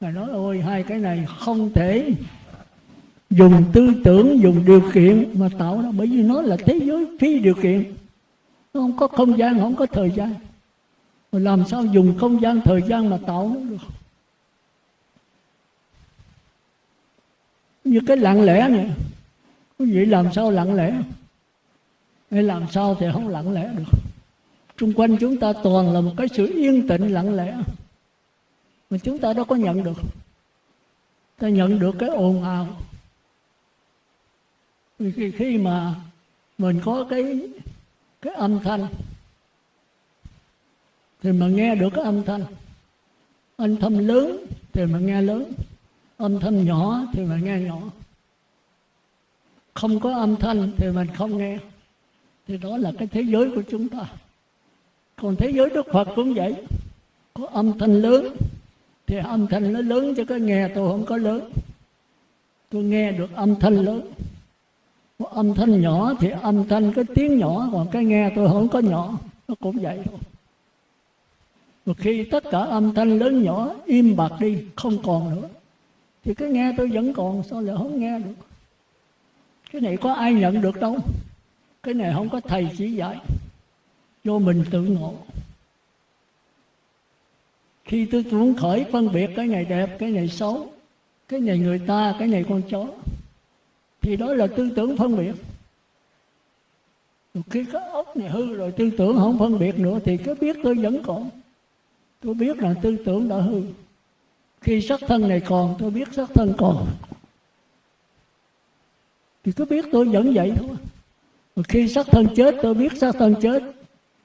S1: Ngài nói, ôi, hai cái này không thể dùng tư tưởng, dùng điều kiện mà tạo ra, bởi vì nó là thế giới phi điều kiện. Nó không có không gian, không có thời gian. Mà làm sao dùng không gian, thời gian mà tạo nó được? Như cái lặng lẽ này quý vị làm sao lặng lẽ? Hay làm sao thì không lặng lẽ được. Trung quanh chúng ta toàn là một cái sự yên tĩnh lặng lẽ. Mà chúng ta đâu có nhận được. Ta nhận được cái ồn ào. Vì khi mà mình có cái cái âm thanh, Thì mà nghe được cái âm thanh. Âm thanh lớn, thì mà nghe lớn. Âm thanh nhỏ thì mình nghe nhỏ. Không có âm thanh thì mình không nghe. Thì đó là cái thế giới của chúng ta. Còn thế giới đức phật cũng vậy. Có âm thanh lớn, thì âm thanh nó lớn cho cái nghe, tôi không có lớn. Tôi nghe được âm thanh lớn. Có âm thanh nhỏ thì âm thanh cái tiếng nhỏ, còn cái nghe tôi không có nhỏ. Nó cũng vậy thôi. Một khi tất cả âm thanh lớn nhỏ im bặt đi, không còn nữa thì cái nghe tôi vẫn còn, sao lại không nghe được? Cái này có ai nhận được đâu. Cái này không có thầy chỉ dạy. Vô mình tự ngộ. Khi tôi muốn khởi phân biệt cái này đẹp, cái này xấu, cái này người ta, cái này con chó, thì đó là tư tưởng phân biệt. Khi cái ốc này hư rồi tư tưởng không phân biệt nữa, thì cái biết tôi vẫn còn. Tôi biết là tư tưởng đã hư khi sắc thân này còn tôi biết sắc thân còn. Thì cứ biết tôi vẫn vậy thôi. Mà khi sắc thân chết tôi biết sắc thân chết.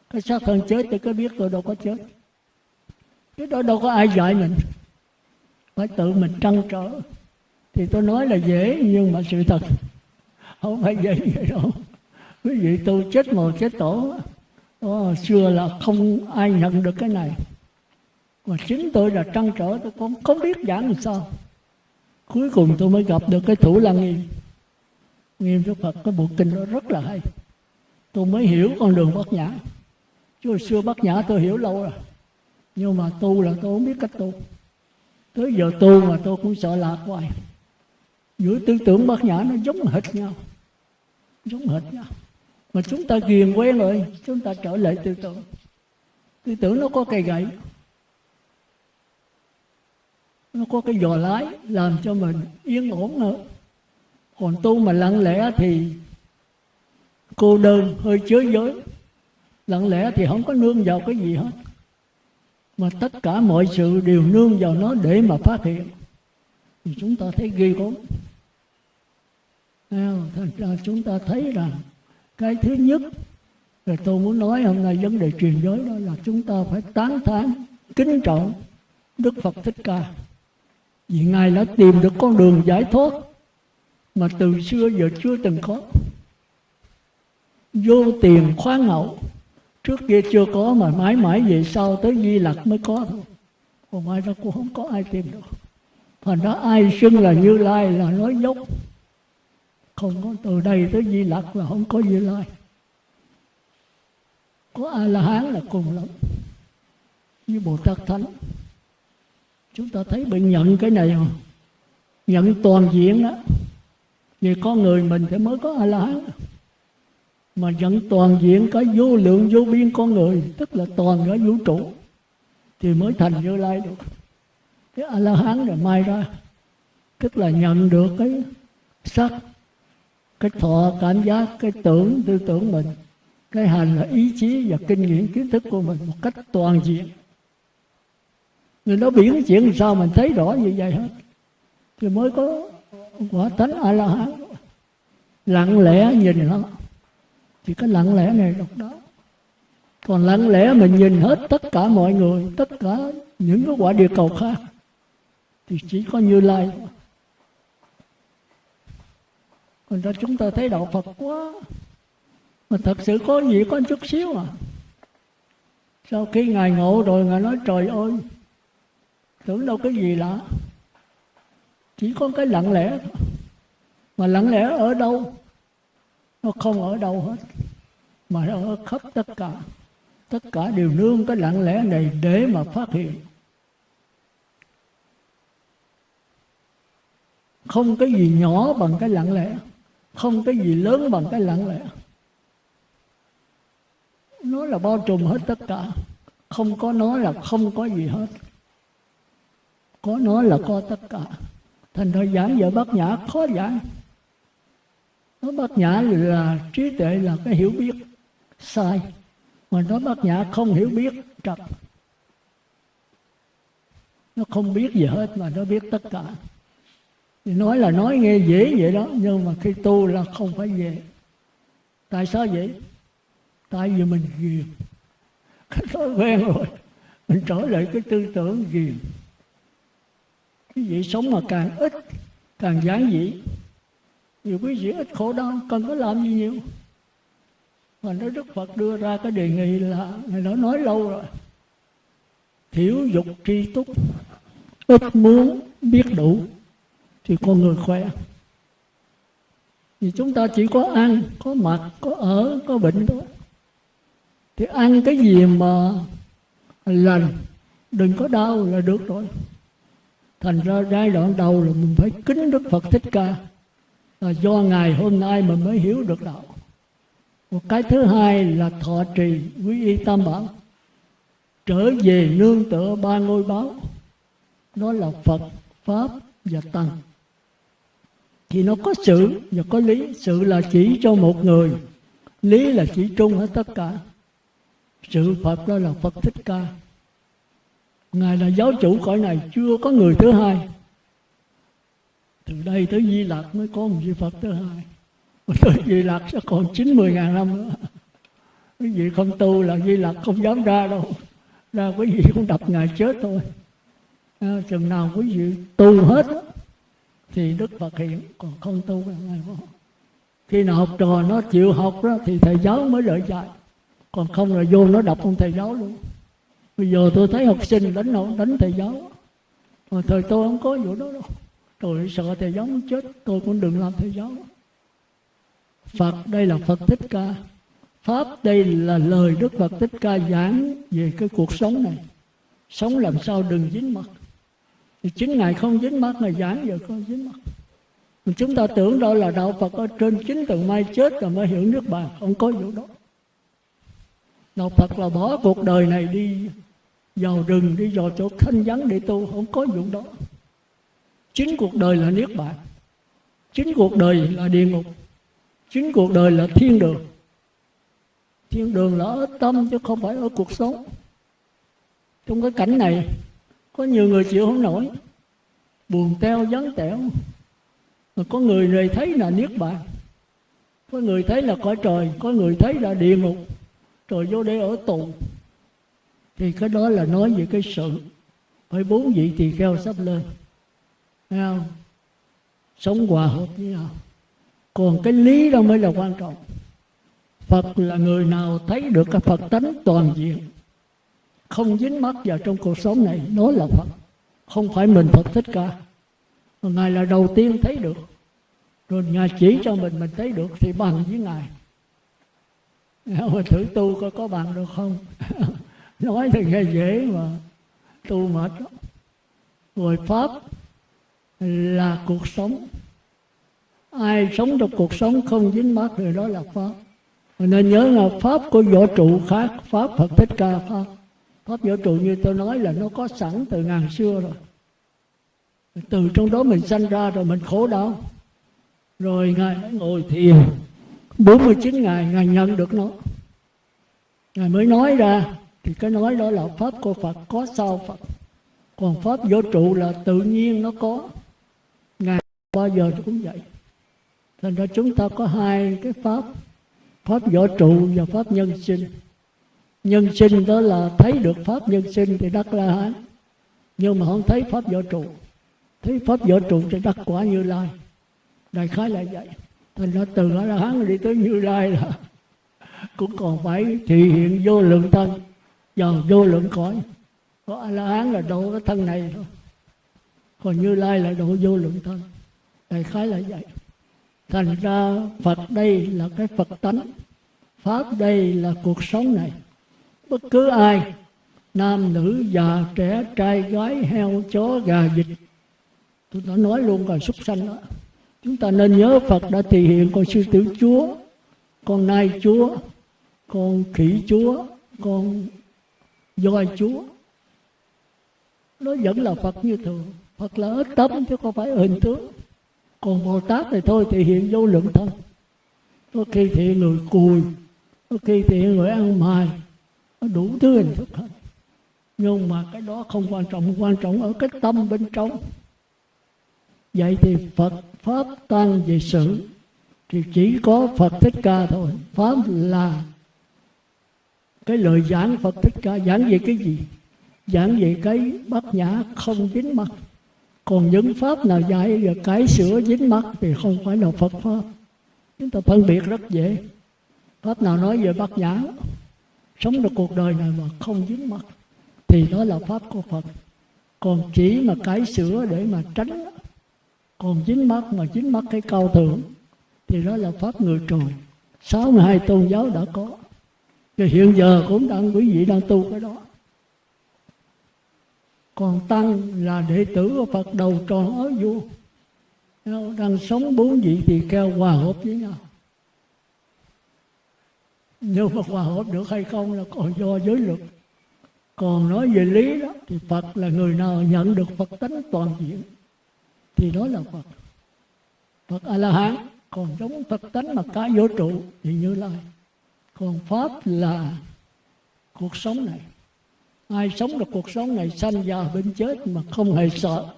S1: Cái xác thân chết thì cứ biết tôi đâu có chết. Cái đó đâu có ai dạy mình. Phải tự mình trăn trở. Thì tôi nói là dễ nhưng mà sự thật không phải dễ vậy đâu. Quý vị tôi chết mồ chết tổ. Đó, xưa là không ai nhận được cái này mà chính tôi là trăn trở, tôi cũng không biết giảng làm sao. Cuối cùng tôi mới gặp được cái thủ lăng nghiêm nghiêm đức phật cái bộ kinh đó rất là hay. Tôi mới hiểu con đường bát nhã. Chứ hồi xưa bát nhã tôi hiểu lâu rồi. Nhưng mà tu là tôi không biết cách tu. Tới giờ tu mà tôi cũng sợ lạc hoài. Giữa tư tưởng bát nhã nó giống hệt nhau. Giống hệt nhau. Mà chúng ta ghiền quen rồi, chúng ta trở lại tư tưởng. Tư tưởng nó có cây gậy nó có cái giò lái làm cho mình yên ổn nữa còn tu mà lặng lẽ thì cô đơn, hơi chứa giới. Lặng lẽ thì không có nương vào cái gì hết. Mà tất cả mọi sự đều nương vào nó để mà phát hiện. Thì chúng ta thấy ghi gớm. Thành ra chúng ta thấy rằng cái thứ nhất rồi tôi muốn nói hôm nay vấn đề truyền giới đó là chúng ta phải tán thán, kính trọng Đức Phật Thích Ca vì Ngài đã tìm được con đường giải thoát mà từ xưa giờ chưa từng có. Vô tiền khoáng hậu, trước kia chưa có mà mãi mãi về sau tới di lặc mới có. Thôi còn mai đó cũng không có ai tìm được. Thành đó ai xưng là như lai là nói dốc. Không có từ đây tới di lặc là không có như lai. Có a la hán là cùng lắm. Như bồ tát thánh chúng ta thấy mình nhận cái này không? Nhận toàn diện đó vì con người mình thì mới có a la hán mà nhận toàn diện cái vô lượng, vô biên con người, tức là toàn cái vũ trụ, thì mới thành như lai được. Cái a la hán rồi mai ra, tức là nhận được cái sắc, cái thọ, cảm giác, cái tưởng, tư tưởng mình. Cái hành là ý chí và kinh nghiệm, kiến thức của mình một cách toàn diện người đó biển chuyện sao mình thấy rõ như vậy hết? Thì mới có quả tánh a la hán lặng lẽ nhìn nó. Thì cái lặng lẽ này độc đó. Còn lặng lẽ mình nhìn hết tất cả mọi người, tất cả những cái quả địa cầu khác, thì chỉ có như lai còn ra chúng ta thấy đạo phật quá. Mà thật sự có gì có chút xíu à? Sau khi ngài ngộ rồi, ngài nói, trời ơi tưởng đâu cái gì lạ. Chỉ có cái lặng lẽ mà lặng lẽ ở đâu? Nó không ở đâu hết, mà nó ở khắp tất cả. Tất cả đều nương cái lặng lẽ này để mà phát hiện. Không cái gì nhỏ bằng cái lặng lẽ, không cái gì lớn bằng cái lặng lẽ. Nó là bao trùm hết tất cả. Không có nó là không có gì hết có nó là có tất cả. Thành ra giảng giờ bát nhã khó giảng. Nó bát nhã là trí tuệ là cái hiểu biết. Sai. Mà nó bát nhã không hiểu biết, trật. Nó không biết gì hết mà nó biết tất cả. Thì nói là nói nghe dễ vậy đó, nhưng mà khi tu là không phải dễ. Tại sao vậy? Tại vì mình ghiền. *laughs* Cái thói quen rồi. Mình trở lại cái tư tưởng ghiền quý vị sống mà càng ít, càng giản dị. Nhiều quý vị ít khổ đau, cần có làm gì nhiều? Mà nó đức phật đưa ra cái đề nghị là người đó nói lâu rồi. Thiểu dục tri túc, ít muốn biết đủ thì con người khỏe. Vì chúng ta chỉ có ăn, có mặc, có ở, có bệnh thôi. Thì ăn cái gì mà lành, đừng có đau là được rồi thành ra giai đoạn đầu là mình phải kính đức phật thích ca. Là do ngày hôm nay mình mới hiểu được đạo. Một cái thứ hai là thọ trì quý y tam bảo. Trở về nương tựa ba ngôi báo. Đó là phật, pháp và tăng. Thì nó có sự và có lý. Sự là chỉ cho một người. Lý là chỉ trung hết tất cả. Sự phật đó là phật thích ca ngài là giáo chủ cõi này chưa có người thứ hai. Từ đây tới di lạc mới có một vị phật thứ hai. Mà tới di lạc sẽ còn chín mươi ngàn năm nữa. Quý vị không tu là di lạc không dám ra đâu. Ra quý vị cũng đập ngài chết thôi. À, chừng nào quý vị tu hết thì đức phật hiện còn không tu là ngài không khi nào học trò nó chịu học đó thì thầy giáo mới lợi dạy. Còn không là vô nó đọc ông thầy giáo luôn bây giờ tôi thấy học sinh đánh nó đánh thầy giáo. Mà thời tôi không có vụ đó đâu. Tôi sợ thầy giáo chết tôi cũng đừng làm thầy giáo. Phật đây là phật thích ca. Pháp đây là lời đức phật thích ca giảng về cái cuộc sống này. Sống làm sao đừng dính mặt, thì chính ngài không dính mắt ngài giảng giờ không dính mắt chúng ta tưởng đó là đạo Phật ở trên chính tầng mai chết rồi mới hiểu nước bàn không có vụ đó. Đạo Phật là bỏ cuộc đời này đi vào rừng đi, vào chỗ thanh vắng để tu, không có dụng đó. Chính cuộc đời là niết bàn. Chính cuộc đời là địa ngục. Chính cuộc đời là thiên đường. Thiên đường là ở tâm chứ không phải ở cuộc sống. Trong cái cảnh này, có nhiều người chịu không nổi. Buồn teo, vắng tẻo. Mà có người này thấy là niết bàn. Có người thấy là cõi trời. Có người thấy là địa ngục. Rồi vô đây ở tù thì cái đó là nói về cái sự phải bốn vị tỳ kheo sắp lên. Thấy không? Sống hòa hợp với nhau. Còn cái lý đó mới là quan trọng. Phật là người nào thấy được cái Phật tánh toàn diện, không dính mắc vào trong cuộc sống này, nó là Phật. Không phải mình Phật thích ca. Ngài là đầu tiên thấy được. Rồi Ngài chỉ cho mình mình thấy được thì bằng với Ngài. Thử tu coi có bằng được không? *laughs* nói thì nghe dễ mà. Tu mệt lắm. Rồi pháp là cuộc sống. Ai sống trong cuộc sống không dính mắc thì đó là pháp. Nên nhớ là pháp của vũ trụ khác. Pháp phật thích ca pháp. Pháp vũ trụ như tôi nói là nó có sẵn từ ngàn xưa rồi. Từ trong đó mình sanh ra rồi mình khổ đau. Rồi ngài ngồi thiền. 49 ngày ngài nhận được nó. Ngài mới nói ra thì cái nói đó là pháp của phật, có sao phật. Còn pháp vô trụ là tự nhiên nó có. Ngài bao giờ cũng vậy. Thành ra chúng ta có hai cái pháp pháp vũ trụ và pháp nhân sinh. Nhân sinh đó là thấy được pháp nhân sinh thì đắc la hán. Nhưng mà không thấy pháp vũ trụ. Thấy pháp vũ trụ thì đắc quả như lai. Đại khái là vậy. Thành ra từ a la hán đi tới như lai là *laughs* cũng còn phải thị hiện vô lượng thân vào vô lượng cõi. Có a la hán là độ cái thân này thôi. Còn như lai là độ vô lượng thân. Đại khái là vậy. Thành ra phật đây là cái phật tánh. Pháp đây là cuộc sống này. Bất cứ ai, nam, nữ, già, trẻ, trai, gái, heo, chó, gà, vịt. Tôi đã nói luôn rồi, súc sanh đó. Chúng ta nên nhớ phật đã thể hiện con sư tử chúa, con nai chúa, con khỉ chúa, con voi chúa. Nó vẫn là phật như thường. Phật là ở tâm chứ không phải hình tướng. Còn bồ tát thì thôi thì hiện vô lượng thân. Có khi thì người cùi, có khi thì người ăn mài. Nó đủ thứ hình thức hết. Nhưng mà cái đó không quan trọng. Quan trọng ở cái tâm bên trong. Vậy thì phật pháp tăng về sự thì chỉ có phật thích ca thôi. Pháp là cái lời giảng phật thích ca. Giảng về cái gì? Giảng về cái bát nhã không dính mắt còn những pháp nào dạy và cải sửa dính mắt thì không phải là phật pháp. Chúng ta phân biệt rất dễ. Pháp nào nói về bát nhã, sống được cuộc đời này mà không dính mắt thì đó là pháp của phật. Còn chỉ mà cải sửa để mà tránh, còn dính mắt mà dính mắt cái cao thượng, thì đó là pháp người trời. Sáu mươi hai tôn giáo đã có thì hiện giờ cũng đang quý vị đang tu cái đó. Còn tăng là đệ tử của phật đầu tròn ở vua. Đang sống bốn vị tỳ kheo hòa hợp với nhau. Nhưng mà hòa hợp được hay không là còn do giới luật. Còn nói về lý đó, thì phật là người nào nhận được phật tánh toàn diện, thì đó là phật. Phật a la hán còn giống phật tánh mà cả vũ trụ thì như lai còn pháp là cuộc sống này. Ai sống được cuộc sống này sanh già bệnh chết mà không hề sợ,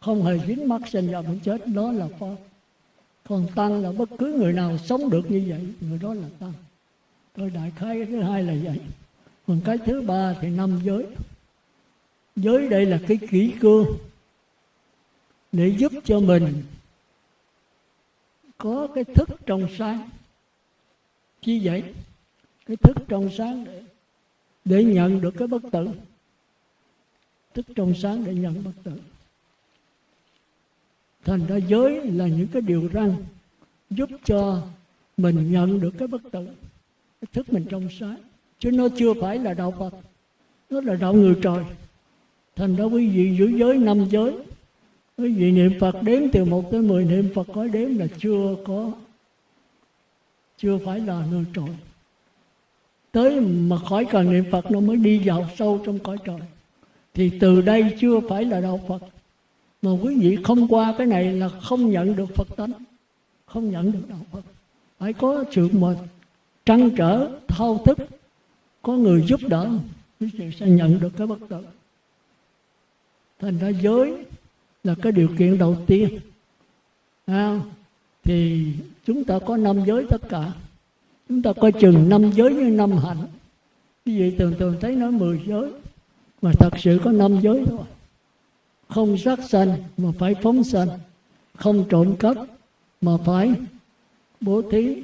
S1: không hề dính mắc sanh già bệnh chết, đó là pháp. Còn tăng là bất cứ người nào sống được như vậy, người đó là tăng. Tôi đại khái cái thứ hai là vậy. Còn cái thứ ba thì năm giới. Giới đây là cái kỹ cương để giúp cho mình có cái thức trong sáng. Chi vậy cái thức trong sáng để, để nhận được cái bất tử. Thức trong sáng để nhận bất tử. Thành ra giới là những cái điều răng giúp cho mình nhận được cái bất tử. Cái thức mình trong sáng. Chứ nó chưa phải là đạo phật. Nó là đạo người trời. Thành ra quý vị giữ giới năm giới. Quý vị niệm phật đếm từ một tới mười niệm phật có đếm là chưa có chưa phải là người trời tới mà khỏi cần niệm phật nó mới đi vào sâu trong cõi trời. Thì từ đây chưa phải là đạo phật. Mà quý vị không qua cái này là không nhận được phật tánh không nhận được đạo phật. Phải có sự mà trăn trở thao thức. Có người giúp đỡ quý vị sẽ nhận được cái bất tử. Thành ra giới là cái điều kiện đầu tiên. À, thì chúng ta có năm giới tất cả chúng ta coi chừng năm giới như năm hạnh. Như vậy thường thường thấy nói mười giới, mà thật sự có năm giới thôi. Không sát sanh, mà phải phóng sanh. Không trộm cắp, mà phải bố thí.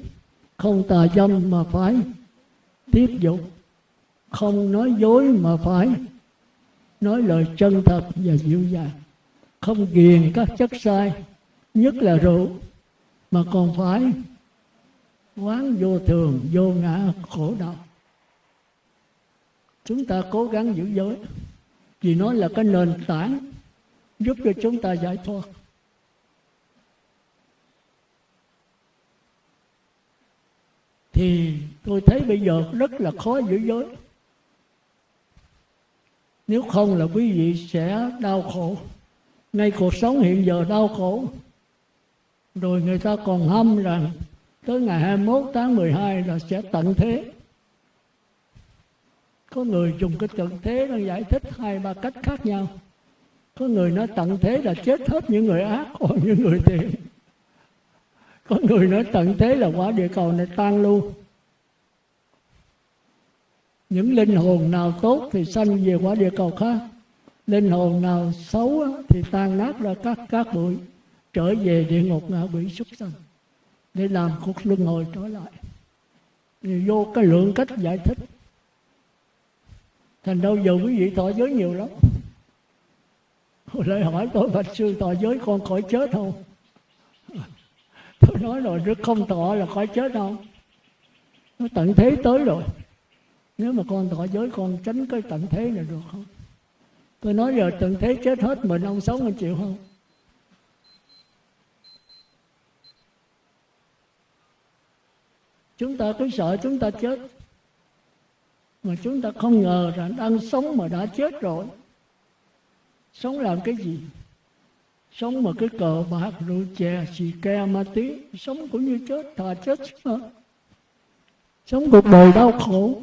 S1: Không tà dâm, mà phải tiếp dục. Không nói dối, mà phải nói lời chân thật và dịu dàng. Không ghiền các chất sai, nhất là rượu, mà còn phải quán vô thường, vô ngã, khổ đau. Chúng ta cố gắng giữ giới, vì nó là cái nền tảng giúp cho chúng ta giải thoát. Thì tôi thấy bây giờ rất là khó giữ giới. Nếu không là quý vị sẽ đau khổ. Ngay cuộc sống hiện giờ đau khổ. Rồi người ta còn hâm rằng tới ngày 21 tháng 12 là sẽ tận thế. Có người dùng cái tận thế nó giải thích hai ba cách khác nhau. Có người nói tận thế là chết hết những người ác, còn những người thiện. Có người nói tận thế là quả địa cầu này tan luôn. Những linh hồn nào tốt thì sanh về quả địa cầu khác. Linh hồn nào xấu thì tan nát ra các các bụi, trở về địa ngục ngạ quỷ súc sanh để làm cuộc luân hồi trở lại. Thì vô cái lượng cách giải thích. Thành đâu giờ quý vị thọ giới nhiều lắm. Lại hỏi tôi, bạch sư thọ giới con khỏi chết không? *laughs* Tôi nói rồi rất không thọ là khỏi chết không? Nó tận thế tới rồi. Nếu mà con thọ giới, con tránh cái tận thế này được không? Tôi nói giờ tận thế chết hết, mình ông sống anh chịu không? Chúng ta cứ sợ chúng ta chết. Mà chúng ta không ngờ rằng đang sống mà đã chết rồi. Sống làm cái gì? Sống mà cái cờ bạc rượu chè xì ke ma tí sống cũng như chết thà chết sống, sống cuộc đời đau khổ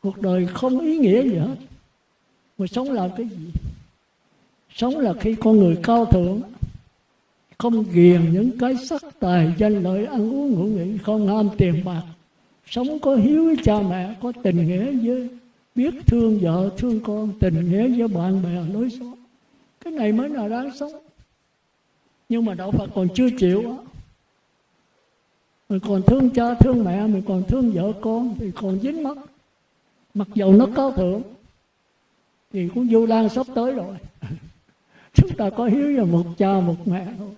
S1: cuộc đời không ý nghĩa gì hết. Mà sống làm cái gì? Sống là khi con người cao thượng không ghiền những cái sắc tài danh lợi ăn uống ngủ nghỉ không ham tiền bạc. Sống có hiếu với cha mẹ, có tình nghĩa với biết thương vợ, thương con, tình nghĩa với bạn bè, lối xóm cái này mới là đáng sống. Nhưng mà đạo phật còn chưa chịu á. Mình còn thương cha, thương mẹ, mình còn thương vợ con thì còn dính mất mặc dầu nó cao thượng thì cũng vô lan sắp tới rồi. *laughs* Chúng ta có hiếu với một cha, một mẹ thôi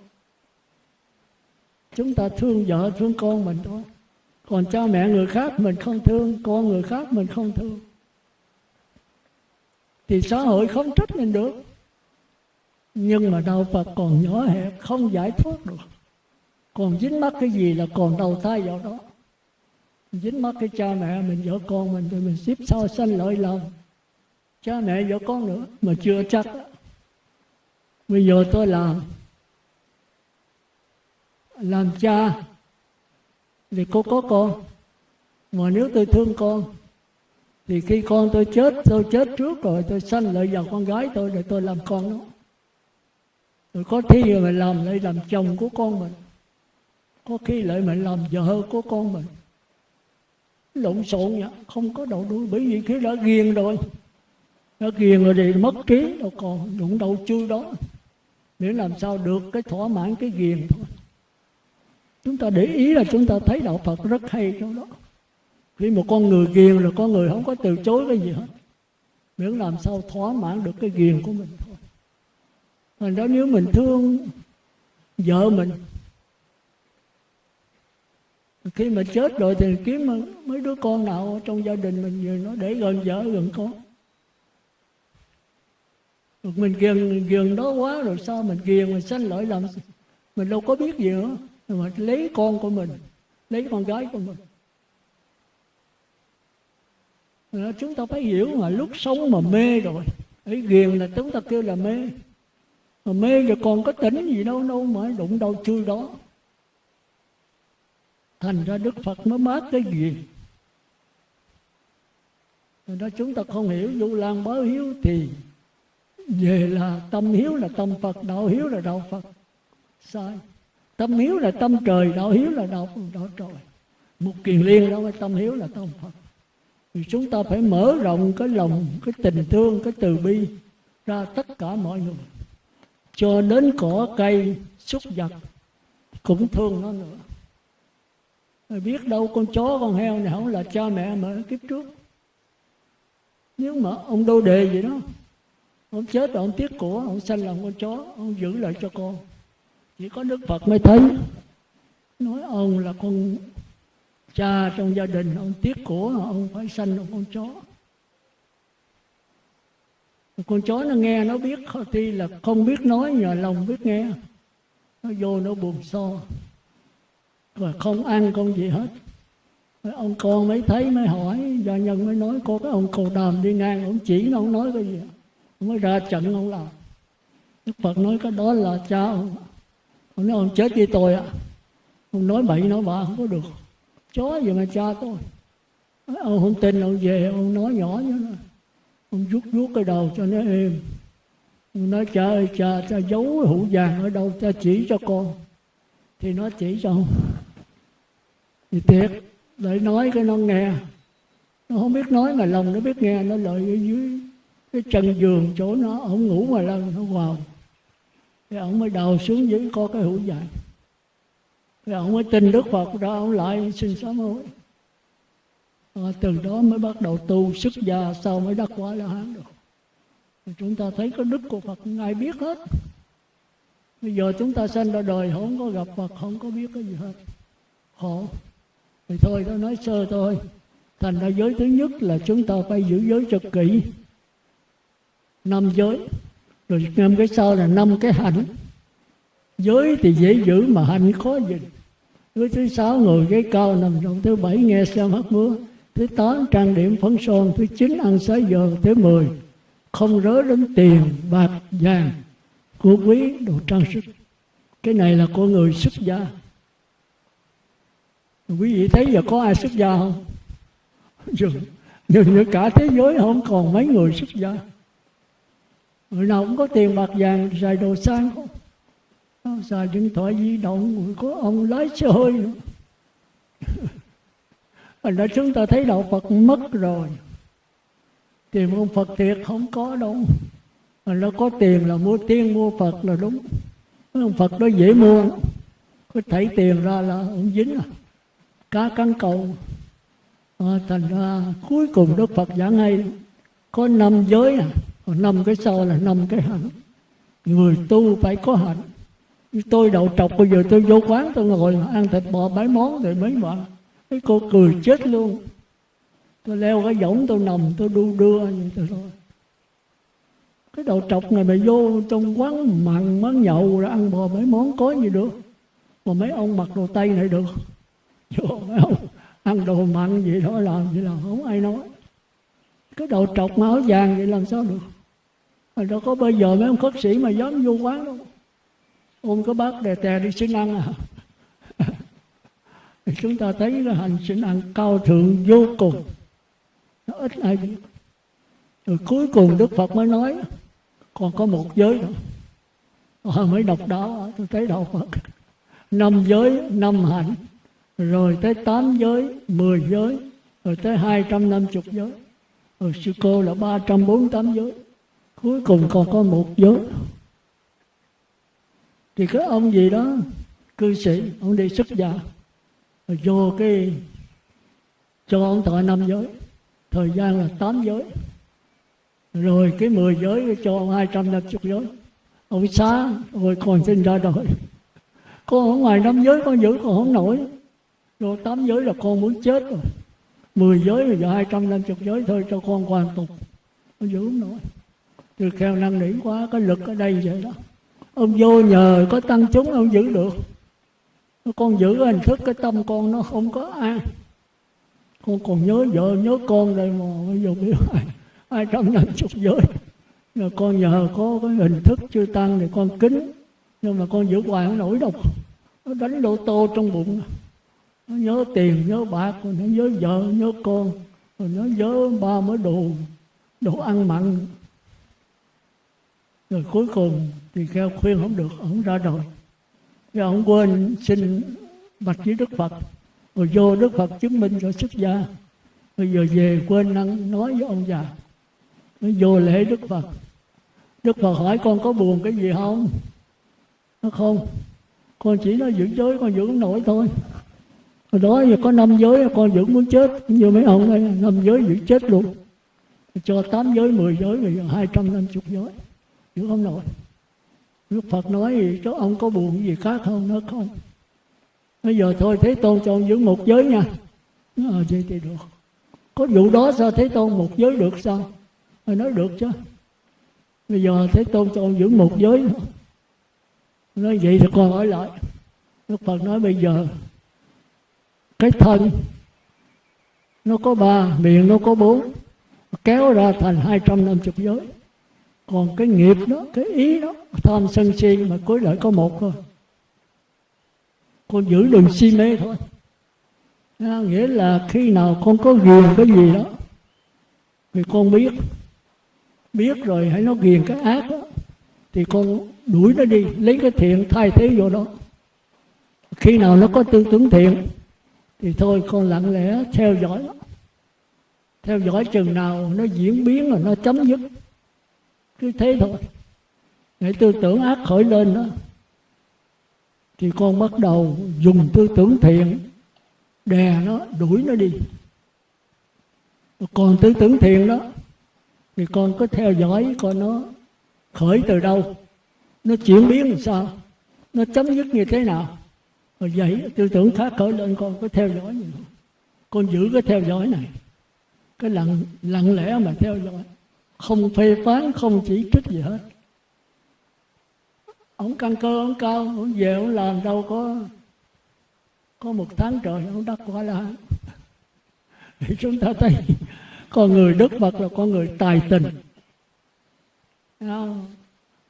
S1: chúng ta thương vợ thương con mình thôi. Còn cha mẹ người khác mình không thương, con người khác mình không thương. Thì xã hội không trách mình được. Nhưng mà đạo Phật còn nhỏ hẹp, không giải thoát được. Còn dính mắc cái gì là còn đầu thai vào đó. Dính mắc cái cha mẹ mình, vợ con mình thì mình xếp sau sanh lợi lòng. Cha mẹ, vợ con nữa, mà chưa chắc. Bây giờ tôi làm làm cha. Thì cô có con. Mà nếu tôi thương con, thì khi con tôi chết tôi chết trước rồi, tôi sanh lợi vào con gái tôi để tôi làm con nó. Rồi có khi mình làm lại làm chồng của con mình. Có khi lại mình làm vợ của con mình. Lộn xộn vậy, không có đầu đuôi, bởi vì khi đã ghiền rồi, đã ghiền rồi thì mất trí đâu còn, đụng đầu chui đó. Để làm sao được cái thỏa mãn cái ghiền thôi chúng ta để ý là chúng ta thấy đạo phật rất hay trong đó. Khi một con người ghiền rồi con người không có từ chối cái gì hết. Miễn làm sao thỏa mãn được cái ghiền của mình thôi. Thành đó nếu mình thương vợ mình, khi mà chết rồi thì kiếm mấy đứa con nào trong gia đình mình về nó để gần vợ gần con. Mình ghiền ghiền đó quá rồi sao mình ghiền, mình sanh lỗi làm mình đâu có biết gì nữa mà lấy con của mình, lấy con gái của mình. Chúng ta phải hiểu mà, lúc sống mà mê rồi ấy ghiền là chúng ta kêu là mê. Mà mê rồi còn có tỉnh gì đâu đâu mà đụng đâu, chui đó. Thành ra đức phật mới mát cái gì rồi đó, chúng ta không hiểu du lan báo hiếu thì về là tâm hiếu là tâm phật, đạo hiếu là đạo phật. Sai tâm hiếu là tâm trời, đạo hiếu là đạo đạo trời. Một kiền liên đó tâm hiếu là tâm phật. Thì chúng ta phải mở rộng cái lòng, cái tình thương, cái từ bi ra tất cả mọi người. Cho đến cỏ cây, súc vật, cũng thương nó nữa. Rồi biết đâu con chó, con heo này không là cha mẹ mà kiếp trước. Nếu mà ông đô đề gì đó, ông chết rồi ông tiếc của, ông sanh làm con chó, ông giữ lại cho con chỉ có đức phật mới thấy. Nói ông là con cha trong gia đình, ông tiếc của ông phải sanh một con chó. Con chó nó nghe, nó biết tuy là không biết nói, nhờ lòng biết nghe. Nó vô, nó buồn so. Và không ăn con gì hết. Ông con mới thấy, mới hỏi, gia nhân mới nói, có cái ông cầu đàm đi ngang, ông chỉ nó, ông nói cái gì? Ông mới ra trận, ông làm. Đức phật nói cái đó là cha ông ông nói, ông chết với tôi ạ. Ông nói bậy, nói bạ, không có được. Chó gì mà cha tôi? Ông không tin, ông về, ông nói nhỏ với nó. Ông rút rút cái đầu cho nó êm. Ông nói, cha ơi, cha cha giấu hũ vàng ở đâu, cha chỉ cho con. Thì nó chỉ cho ông. Thì thiệt, lại nói cái nó nghe. Nó không biết nói mà lòng nó biết nghe, nó lợi ở dưới cái chân giường chỗ nó, ông ngủ mà lần nó vào thì ông mới đào xuống dưới có cái hũ dài, thì ông mới tin đức phật ra ông lại xin sám hối. À, từ đó mới bắt đầu tu xuất gia sau mới đắc quả la hán được. Thì chúng ta thấy có đức của phật ngài biết hết. Bây giờ chúng ta sinh ra đời không có gặp phật không có biết cái gì hết. Khổ. Thì thôi tôi nói sơ thôi. Thành ra giới thứ nhất là chúng ta phải giữ giới cho kỹ. Năm giới rồi năm cái sau là năm cái hạnh. Giới thì dễ giữ mà hạnh khó giữ. Thứ thứ sáu, ngồi ghế cao, nằm rộng Thứ bảy, nghe xem hát múa. Thứ tám, trang điểm phấn son. Thứ chín, ăn xá giờ Thứ mười, không rớ đến tiền, bạc, vàng, của quý, đồ trang sức. Cái này là của người xuất gia. Quý vị thấy giờ có ai xuất gia không? *laughs* Dường như cả thế giới không còn mấy người xuất gia người nào cũng có tiền bạc vàng xài đồ sang. Không xài điện thoại di động người có ông lái xe hơi. Nữa *laughs* Thành ra chúng ta thấy đạo Phật mất rồi. Tìm ông Phật thiệt không có đâu. Thành nó có tiền là mua tiên mua Phật là đúng. Ông Phật đó dễ mua. Có thảy tiền ra là ông dính à. Cá cắn cầu à, ờ, Thành ra cuối cùng Đức Phật giảng hay Có năm giới à. Còn năm cái sau là năm cái hạnh. Người tu phải có hạnh. Tôi đậu trọc, bây giờ tôi vô quán, tôi ngồi ăn thịt bò mấy món rồi mấy bạn. Cái cô cười chết luôn. Tôi leo cái võng, tôi nằm, tôi đu đưa như thế thôi. Cái đầu trọc này mà vô trong quán mặn, món nhậu rồi ăn bò mấy món có gì được. Mà mấy ông mặc đồ tây này được. Vô mấy ông ăn đồ mặn gì đó làm gì là không ai nói. Cái đầu trọc mà áo vàng vậy làm sao được? Mà đâu có bây giờ mấy ông khất sĩ mà dám vô quán đâu. Ôm có bác đè tè đi xin ăn à? *laughs* Chúng ta thấy là hành sinh ăn cao thượng vô cùng. Nó ít ai biết. Rồi cuối cùng đức phật mới nói, còn có một giới nữa. Họ mới đọc đó, tôi thấy đạo phật năm giới, năm hạnh, rồi tới tám giới, mười giới, rồi tới hai trăm năm chục giới. Rồi sư cô là ba trăm bốn tám giới cuối cùng còn có một giới thì cái ông gì đó, cư sĩ, ông đi xuất gia, rồi vô cái, cho ông thọ năm giới. Thời gian là tám giới. Rồi cái mười giới cho ông hai trăm năm chục giới. Ông xá rồi còn sinh ra đời. Con ở ngoài năm giới, con giữ còn không nổi. Rồi tám giới là con muốn chết rồi. Mười giới rồi giờ hai trăm năm chục giới thôi, cho con hoàn tục. Con giữ không nổi từ kheo năng nỉ quá, cái lực ở đây vậy đó. Ông vô nhờ có tăng chúng, ông giữ được. Con giữ hình thức, cái tâm con nó không có an con còn nhớ vợ, nhớ con đây mà, bây giờ biết *laughs* ai ai trăm năm chục giới. Rồi con nhờ có cái hình thức chưa tăng thì con kính. Nhưng mà con giữ hoài không nổi đâu. Nó đánh lô tô trong bụng. Nó nhớ tiền, nhớ bạc nó nhớ vợ, nhớ con. Rồi nó nhớ ba mới đồ đồ ăn mặn rồi cuối cùng thì kêu khuyên không được, ông ra đời. Rồi ông quên xin bạch với đức phật. Rồi vô đức phật chứng minh cho xuất gia. Bây giờ về quên năng nói với ông già. Nó vô lễ đức phật. Đức phật hỏi, con có buồn cái gì không? Nó, không. Con chỉ nói giữ giới, con giữ nổi thôi. Hồi đó giờ có năm giới, con giữ muốn chết. Như mấy ông đây năm giới giữ chết luôn. Cho tám giới, mười giới bây giờ hai trăm năm chục giới chịu không nổi Đức Phật nói gì, cho ông có buồn gì khác không nó không? Bây giờ thôi, thế tôn cho ông giữ một giới nha. Nó ờ vậy thì được. Có vụ đó sao thế tôn một giới được sao? Rồi nói được chứ. Bây giờ thế tôn cho ông giữ một giới nữa. Nói vậy thì con hỏi lại. Đức phật nói bây giờ, cái thân, nó có ba miệng, nó có bốn, kéo ra thành hai trăm năm chục giới còn cái nghiệp đó cái ý đó tham sân si mà cuối lại có một thôi. Con giữ đừng si mê thôi. À, nghĩa là khi nào con có ghiền cái gì đó thì con biết. Biết rồi hãy nó ghiền cái ác đó thì con đuổi nó đi lấy cái thiện thay thế vô đó. Khi nào nó có tư tưởng thiện thì thôi con lặng lẽ theo dõi theo dõi chừng nào nó diễn biến rồi nó chấm dứt cứ thế thôi. Để tư tưởng ác khởi lên đó, thì con bắt đầu dùng tư tưởng thiện, đè nó, đuổi nó đi. Còn tư tưởng thiện đó, thì con có theo dõi coi nó khởi từ đâu. Nó chuyển biến làm sao? Nó chấm dứt như thế nào? Rồi vậy tư tưởng khác khởi lên, con có theo dõi. Gì không con giữ cái theo dõi này. Cái lặng lặng lẽ mà theo dõi không phê phán, không chỉ trích gì hết. Ông căn cơ, ông cao, ông về, ông làm đâu có có một tháng trời ông đắc quả la thì chúng ta thấy con người đức phật là con người tài tình.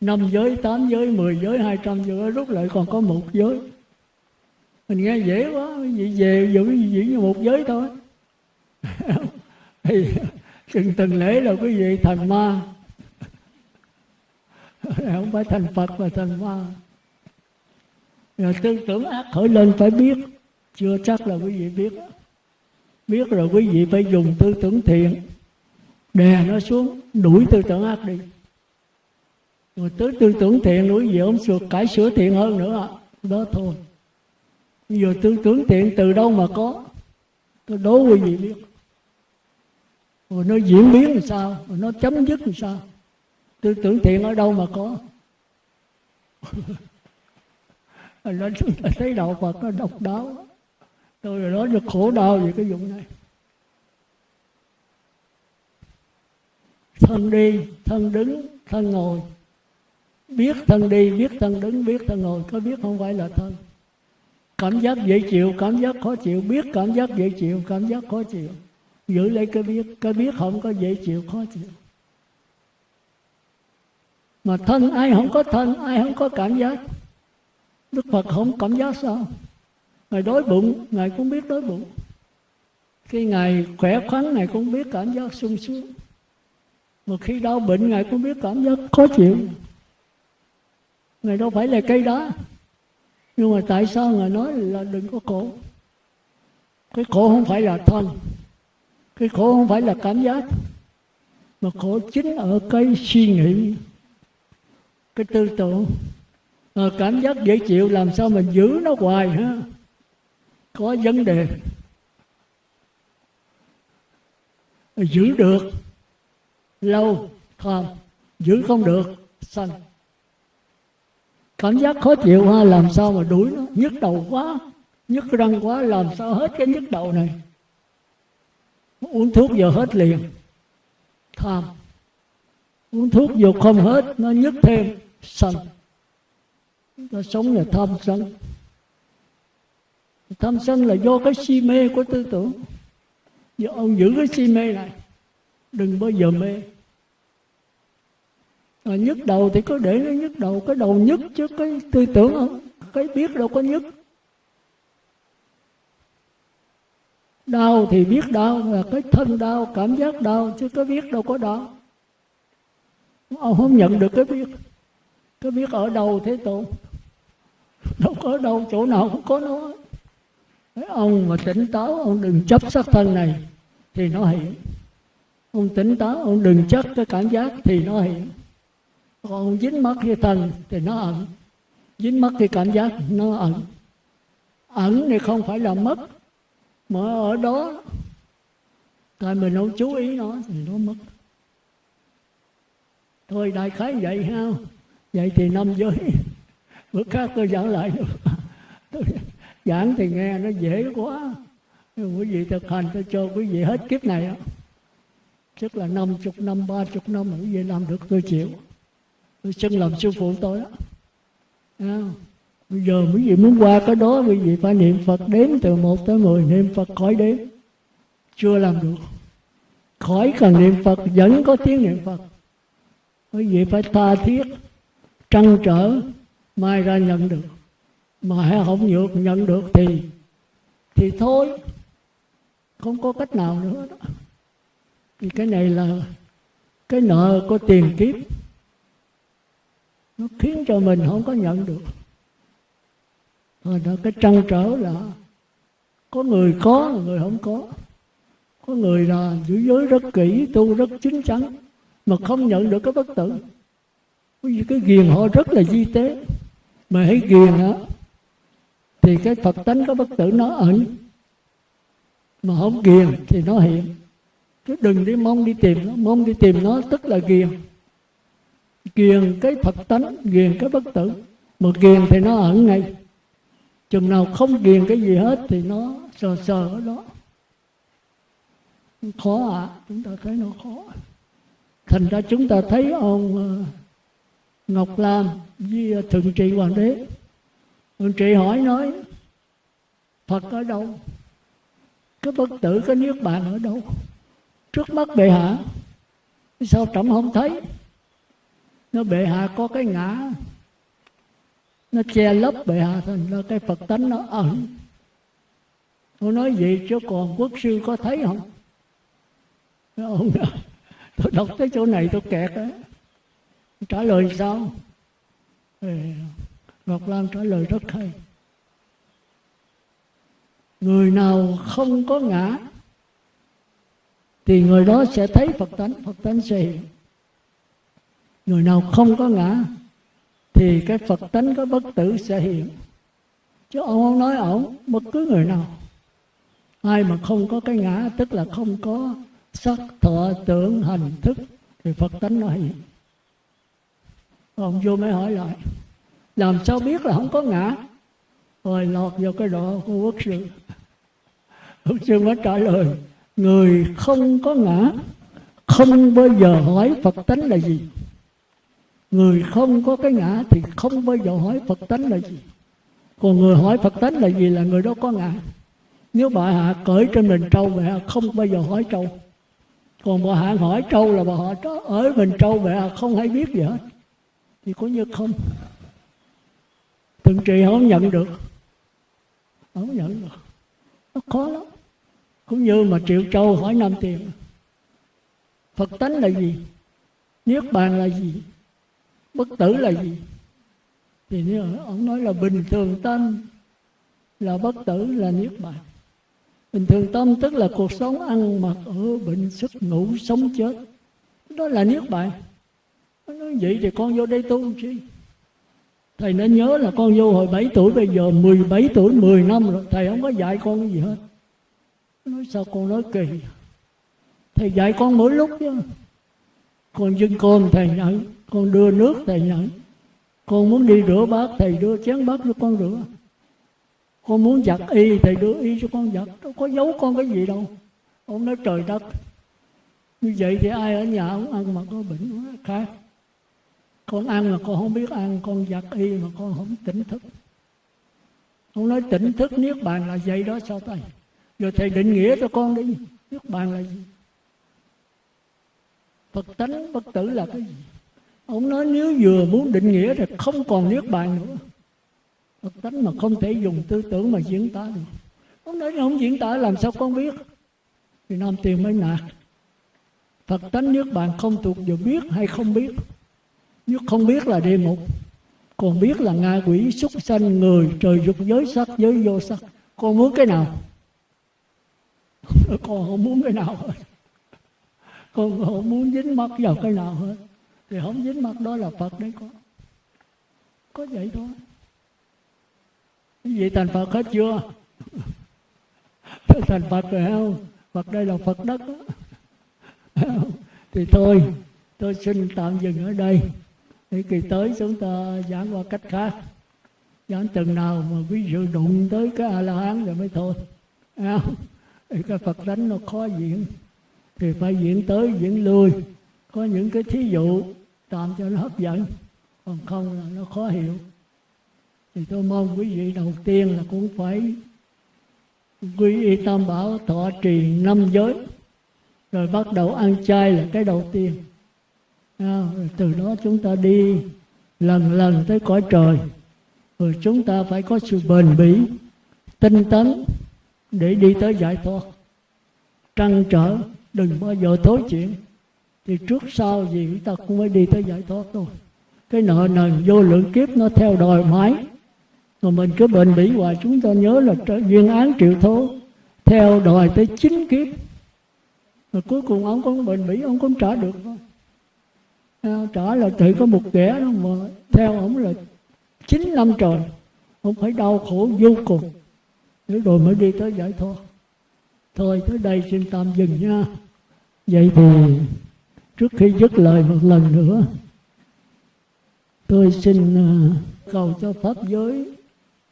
S1: Năm giới, tám giới, mười giới, hai trăm giới, rút lại còn có một giới. Mình nghe dễ quá vậy về giữ giữ như một giới thôi. *laughs* Thì từng từng lễ là quý vị thành ma. Không phải thành phật mà thành ma. Rồi tư tưởng ác khởi lên phải biết. Chưa chắc là quý vị biết. Biết rồi quý vị phải dùng tư tưởng thiện. Đè nó xuống, đuổi tư tưởng ác đi. Rồi tới tư tưởng thiện quý gì ông sửa cải sửa thiện hơn nữa. Đó thôi. Giờ tư tưởng thiện từ đâu mà có? Tôi đố quý vị biết rồi nó diễn biến làm sao? Rồi nó chấm dứt làm sao? Tư tưởng thiện ở đâu mà có. *laughs* Nên chúng ta thấy đạo Phật nó độc đáo. Tôi nói được khổ đau về cái dụng này. Thân đi, thân đứng, thân ngồi. Biết thân đi, biết thân đứng, biết thân ngồi. Có biết không phải là thân? Cảm giác dễ chịu, cảm giác khó chịu. Biết cảm giác dễ chịu, cảm giác khó chịu giữ lấy cái biết cái biết không có dễ chịu, khó chịu. Mà thân ai không có thân, ai không có cảm giác. Đức phật không cảm giác sao? Ngài đói bụng, ngài cũng biết đói bụng. Khi ngài khỏe khoắn, ngài cũng biết cảm giác sung sướng. Mà khi đau bệnh, ngài cũng biết cảm giác khó chịu. Ngài đâu phải là cây đá. Nhưng mà tại sao ngài nói là đừng có khổ? Cái khổ không phải là thân cái khổ không phải là cảm giác mà khổ chính ở cái suy nghĩ cái tư tưởng. À, cảm giác dễ chịu làm sao mình giữ nó hoài ha? Có vấn đề. Giữ được lâu tham giữ không được sanh cảm giác khó chịu ha làm sao mà đuổi nó? Nhức đầu quá nhức răng quá làm sao hết cái nhức đầu này? Uống thuốc giờ hết liền. Tham. Uống thuốc vô không hết nó nhức thêm. Sân nó sống là tham sân. Tham sân là do cái si mê của tư tưởng. Giờ ông giữ cái si mê này đừng bao giờ mê. À, nhức đầu thì có để nó nhức đầu cái đầu nhức chứ cái tư tưởng không? Cái biết đâu có nhức. Đau thì biết đau, là cái thân đau, cảm giác đau, chứ có biết đâu có đau. Ông không nhận được cái biết. Cái biết ở đâu thế tôn? Đâu có đâu, chỗ nào cũng có nó. Ông mà tỉnh táo, ông đừng chấp sắc thân này, thì nó hiện ông tỉnh táo, ông đừng chấp cái cảm giác, thì nó hiện còn ông dính mắt cái thân, thì nó ẩn. Dính mắt cái cảm giác, nó ẩn. Ẩn thì không phải là mất mà ở đó. Tại mình không chú ý nó thì nó mất. Thôi đại khái vậy ha. Vậy thì năm giới. Bữa khác tôi giảng lại tôi giảng thì nghe nó dễ quá. Quý vị thực hành tôi cho quý vị hết kiếp này tức là năm chục năm ba chục năm quý vị làm được tôi chịu. Tôi xưng làm sư phụ tôi đó à, bây giờ quý vị muốn qua cái đó, quý vị phải niệm phật đếm từ một tới mười, niệm phật khỏi đếm. Chưa làm được. Khỏi cần niệm phật, vẫn có tiếng niệm phật. Quý vị phải tha thiết, trăn trở, mai ra nhận được. Mà không được nhận được thì thì thôi. Không có cách nào nữa đó. Thì cái này là cái nợ của tiền kiếp. Nó khiến cho mình không có nhận được rồi đó, cái trăn trở là có người có, người không có. Có người là giữ giới rất kỹ, tu rất chính chắn, mà không nhận được cái bất tử. Vì cái ghiền họ rất là di tế. Mà hãy ghiền á, thì cái phật tánh có bất tử nó ẩn. Mà không ghiền thì nó hiện. Chứ đừng đi mong đi tìm nó. Mong đi tìm nó tức là ghiền. Ghiền cái phật tánh, ghiền cái bất tử. Mà ghiền thì nó ẩn ngay chừng nào không ghiền cái gì hết thì nó sờ sờ ở đó. Khó ạ à, chúng ta thấy nó khó. Thành ra chúng ta thấy ông ờ, ngọc lam với ờ, thượng trị hoàng đế. Thượng trị hỏi nói phật ở đâu? Cái bất tử cái niết bàn ở đâu? Trước mắt bệ hạ sao trẫm không thấy? Nó bệ hạ có cái ngã nó che lấp bệ hạ thành ra cái phật tánh nó ẩn. Tôi nói gì chứ còn quốc sư có thấy không? Ông dạ. tôi đọc tới chỗ này tôi kẹt á. Trả lời sao? Ngọc Lan trả lời rất hay. Người nào không có ngã, thì người đó sẽ thấy phật tánh phật tánh sẽ hiện. Người nào không có ngã thì cái phật tánh có bất tử sẽ hiện. Chứ ông không nói ổng, bất cứ người nào. Ai mà không có cái ngã, tức là không có sắc, thọ, tưởng, hành thức, thì phật tánh nó hiện. Ông vô mới hỏi lại, làm sao biết là không có ngã? Rồi lọt vào cái độ của quốc sư. Quốc sư mới trả lời, người không có ngã, không bao giờ hỏi phật tánh là gì người không có cái ngã thì không bao giờ hỏi phật tánh là gì. Còn người hỏi phật tánh là gì là người đó có ngã. Nếu bà hạ cởi trên mình trâu, mẹ không bao giờ hỏi trâu. Còn bà hạ hỏi trâu là bà họ ở mình trâu, mẹ không hay biết gì hết. Thì có như không. Từng trì không nhận được. Không nhận được. Nó khó lắm. Cũng như mà triệu châu hỏi năm tiền, phật tánh là gì? Niết bàn là gì? Bất tử là gì? Thì nếu ông nói là bình thường tâm, là bất tử là niết bàn. Bình thường tâm tức là cuộc sống ăn mặc ở bệnh sức ngủ sống chết. Đó là niết bàn. Nói vậy thì con vô đây tu chi? Thầy nên nhớ là con vô hồi 7 tuổi, bây giờ 17 tuổi 10 năm rồi. Thầy không có dạy con cái gì hết. Nói sao con nói kỳ? Thầy dạy con mỗi lúc chứ. Còn dưng con thầy nhận con đưa nước, thầy nhận. Con muốn đi rửa bát, thầy đưa chén bát cho con rửa. Con muốn giặt y, thầy đưa y cho con giặt. Đâu có giấu con cái gì đâu. Ông nói, trời đất, như vậy thì ai ở nhà ông ăn mà có bệnh nó khác. Con ăn mà con không biết ăn, con giặt y mà con không tỉnh thức. Ông nói, tỉnh thức niết bàn là vậy đó, sao thầy? Giờ thầy định nghĩa cho con đi, niết bàn là gì? Phật tánh bất tử là cái gì? Ông nói nếu vừa muốn định nghĩa thì không còn niết bàn nữa. Phật tánh mà không thể dùng tư tưởng mà diễn tả được. Ông nói không diễn tả làm sao con biết? Thì nam tiền mới nạt. Phật tánh niết bàn không thuộc về biết hay không biết? Nếu không biết là địa ngục. Còn biết là ngạ quỷ, súc sanh, người, trời, dục giới, sắc giới, vô sắc. Con muốn cái nào? Con không muốn cái nào hết. Con không muốn dính mắt vào cái nào hết thì không dính mắt đó là phật đấy con. Có vậy thôi. Cái gì thành phật hết chưa? Thành phật rồi không? Phật đây là phật đất đó. thì thôi, tôi xin tạm dừng ở đây. Thì kỳ tới chúng ta giảng qua cách khác. Giảng chừng nào mà ví dụ đụng tới cái a la hán rồi mới thôi. Không? thì cái phật tánh nó khó diễn. Thì phải diễn tới diễn lui. Có những cái thí dụ tạm cho nó hấp dẫn. Còn không là nó khó hiểu. Thì tôi mong quý vị đầu tiên là cũng phải quy y tam bảo thọ trì năm giới. Rồi bắt đầu ăn chay là cái đầu tiên. À, rồi từ đó chúng ta đi lần lần tới cõi trời. Rồi chúng ta phải có sự bền bỉ tinh tấn để đi tới giải thoát. Trăn trở đừng bao giờ thối chuyện thì trước sau gì chúng ta cũng phải đi tới giải thoát thôi. Cái nợ nần vô lượng kiếp nó theo đòi mãi. Mà mình cứ bền bỉ hoài, chúng ta nhớ là duyên án triệu thố, theo đòi tới chín kiếp. Rồi cuối cùng ông cũng bền bỉ, ông cũng trả được thôi. Ờ, trả là chỉ có một kẻ đó, mà theo ông là chín năm trời, ông phải đau khổ vô cùng để rồi mới đi tới giải thoát. Thôi, tới đây xin tạm dừng nha. Vậy thì trước khi dứt lời một lần nữa, tôi xin à, cầu cho pháp giới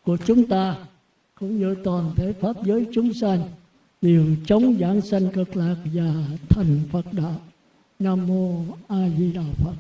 S1: của chúng ta cũng như toàn thể pháp giới chúng sanh đều chống giảng sanh cực lạc và thành Phật đạo. Nam mô A Di Đà Phật.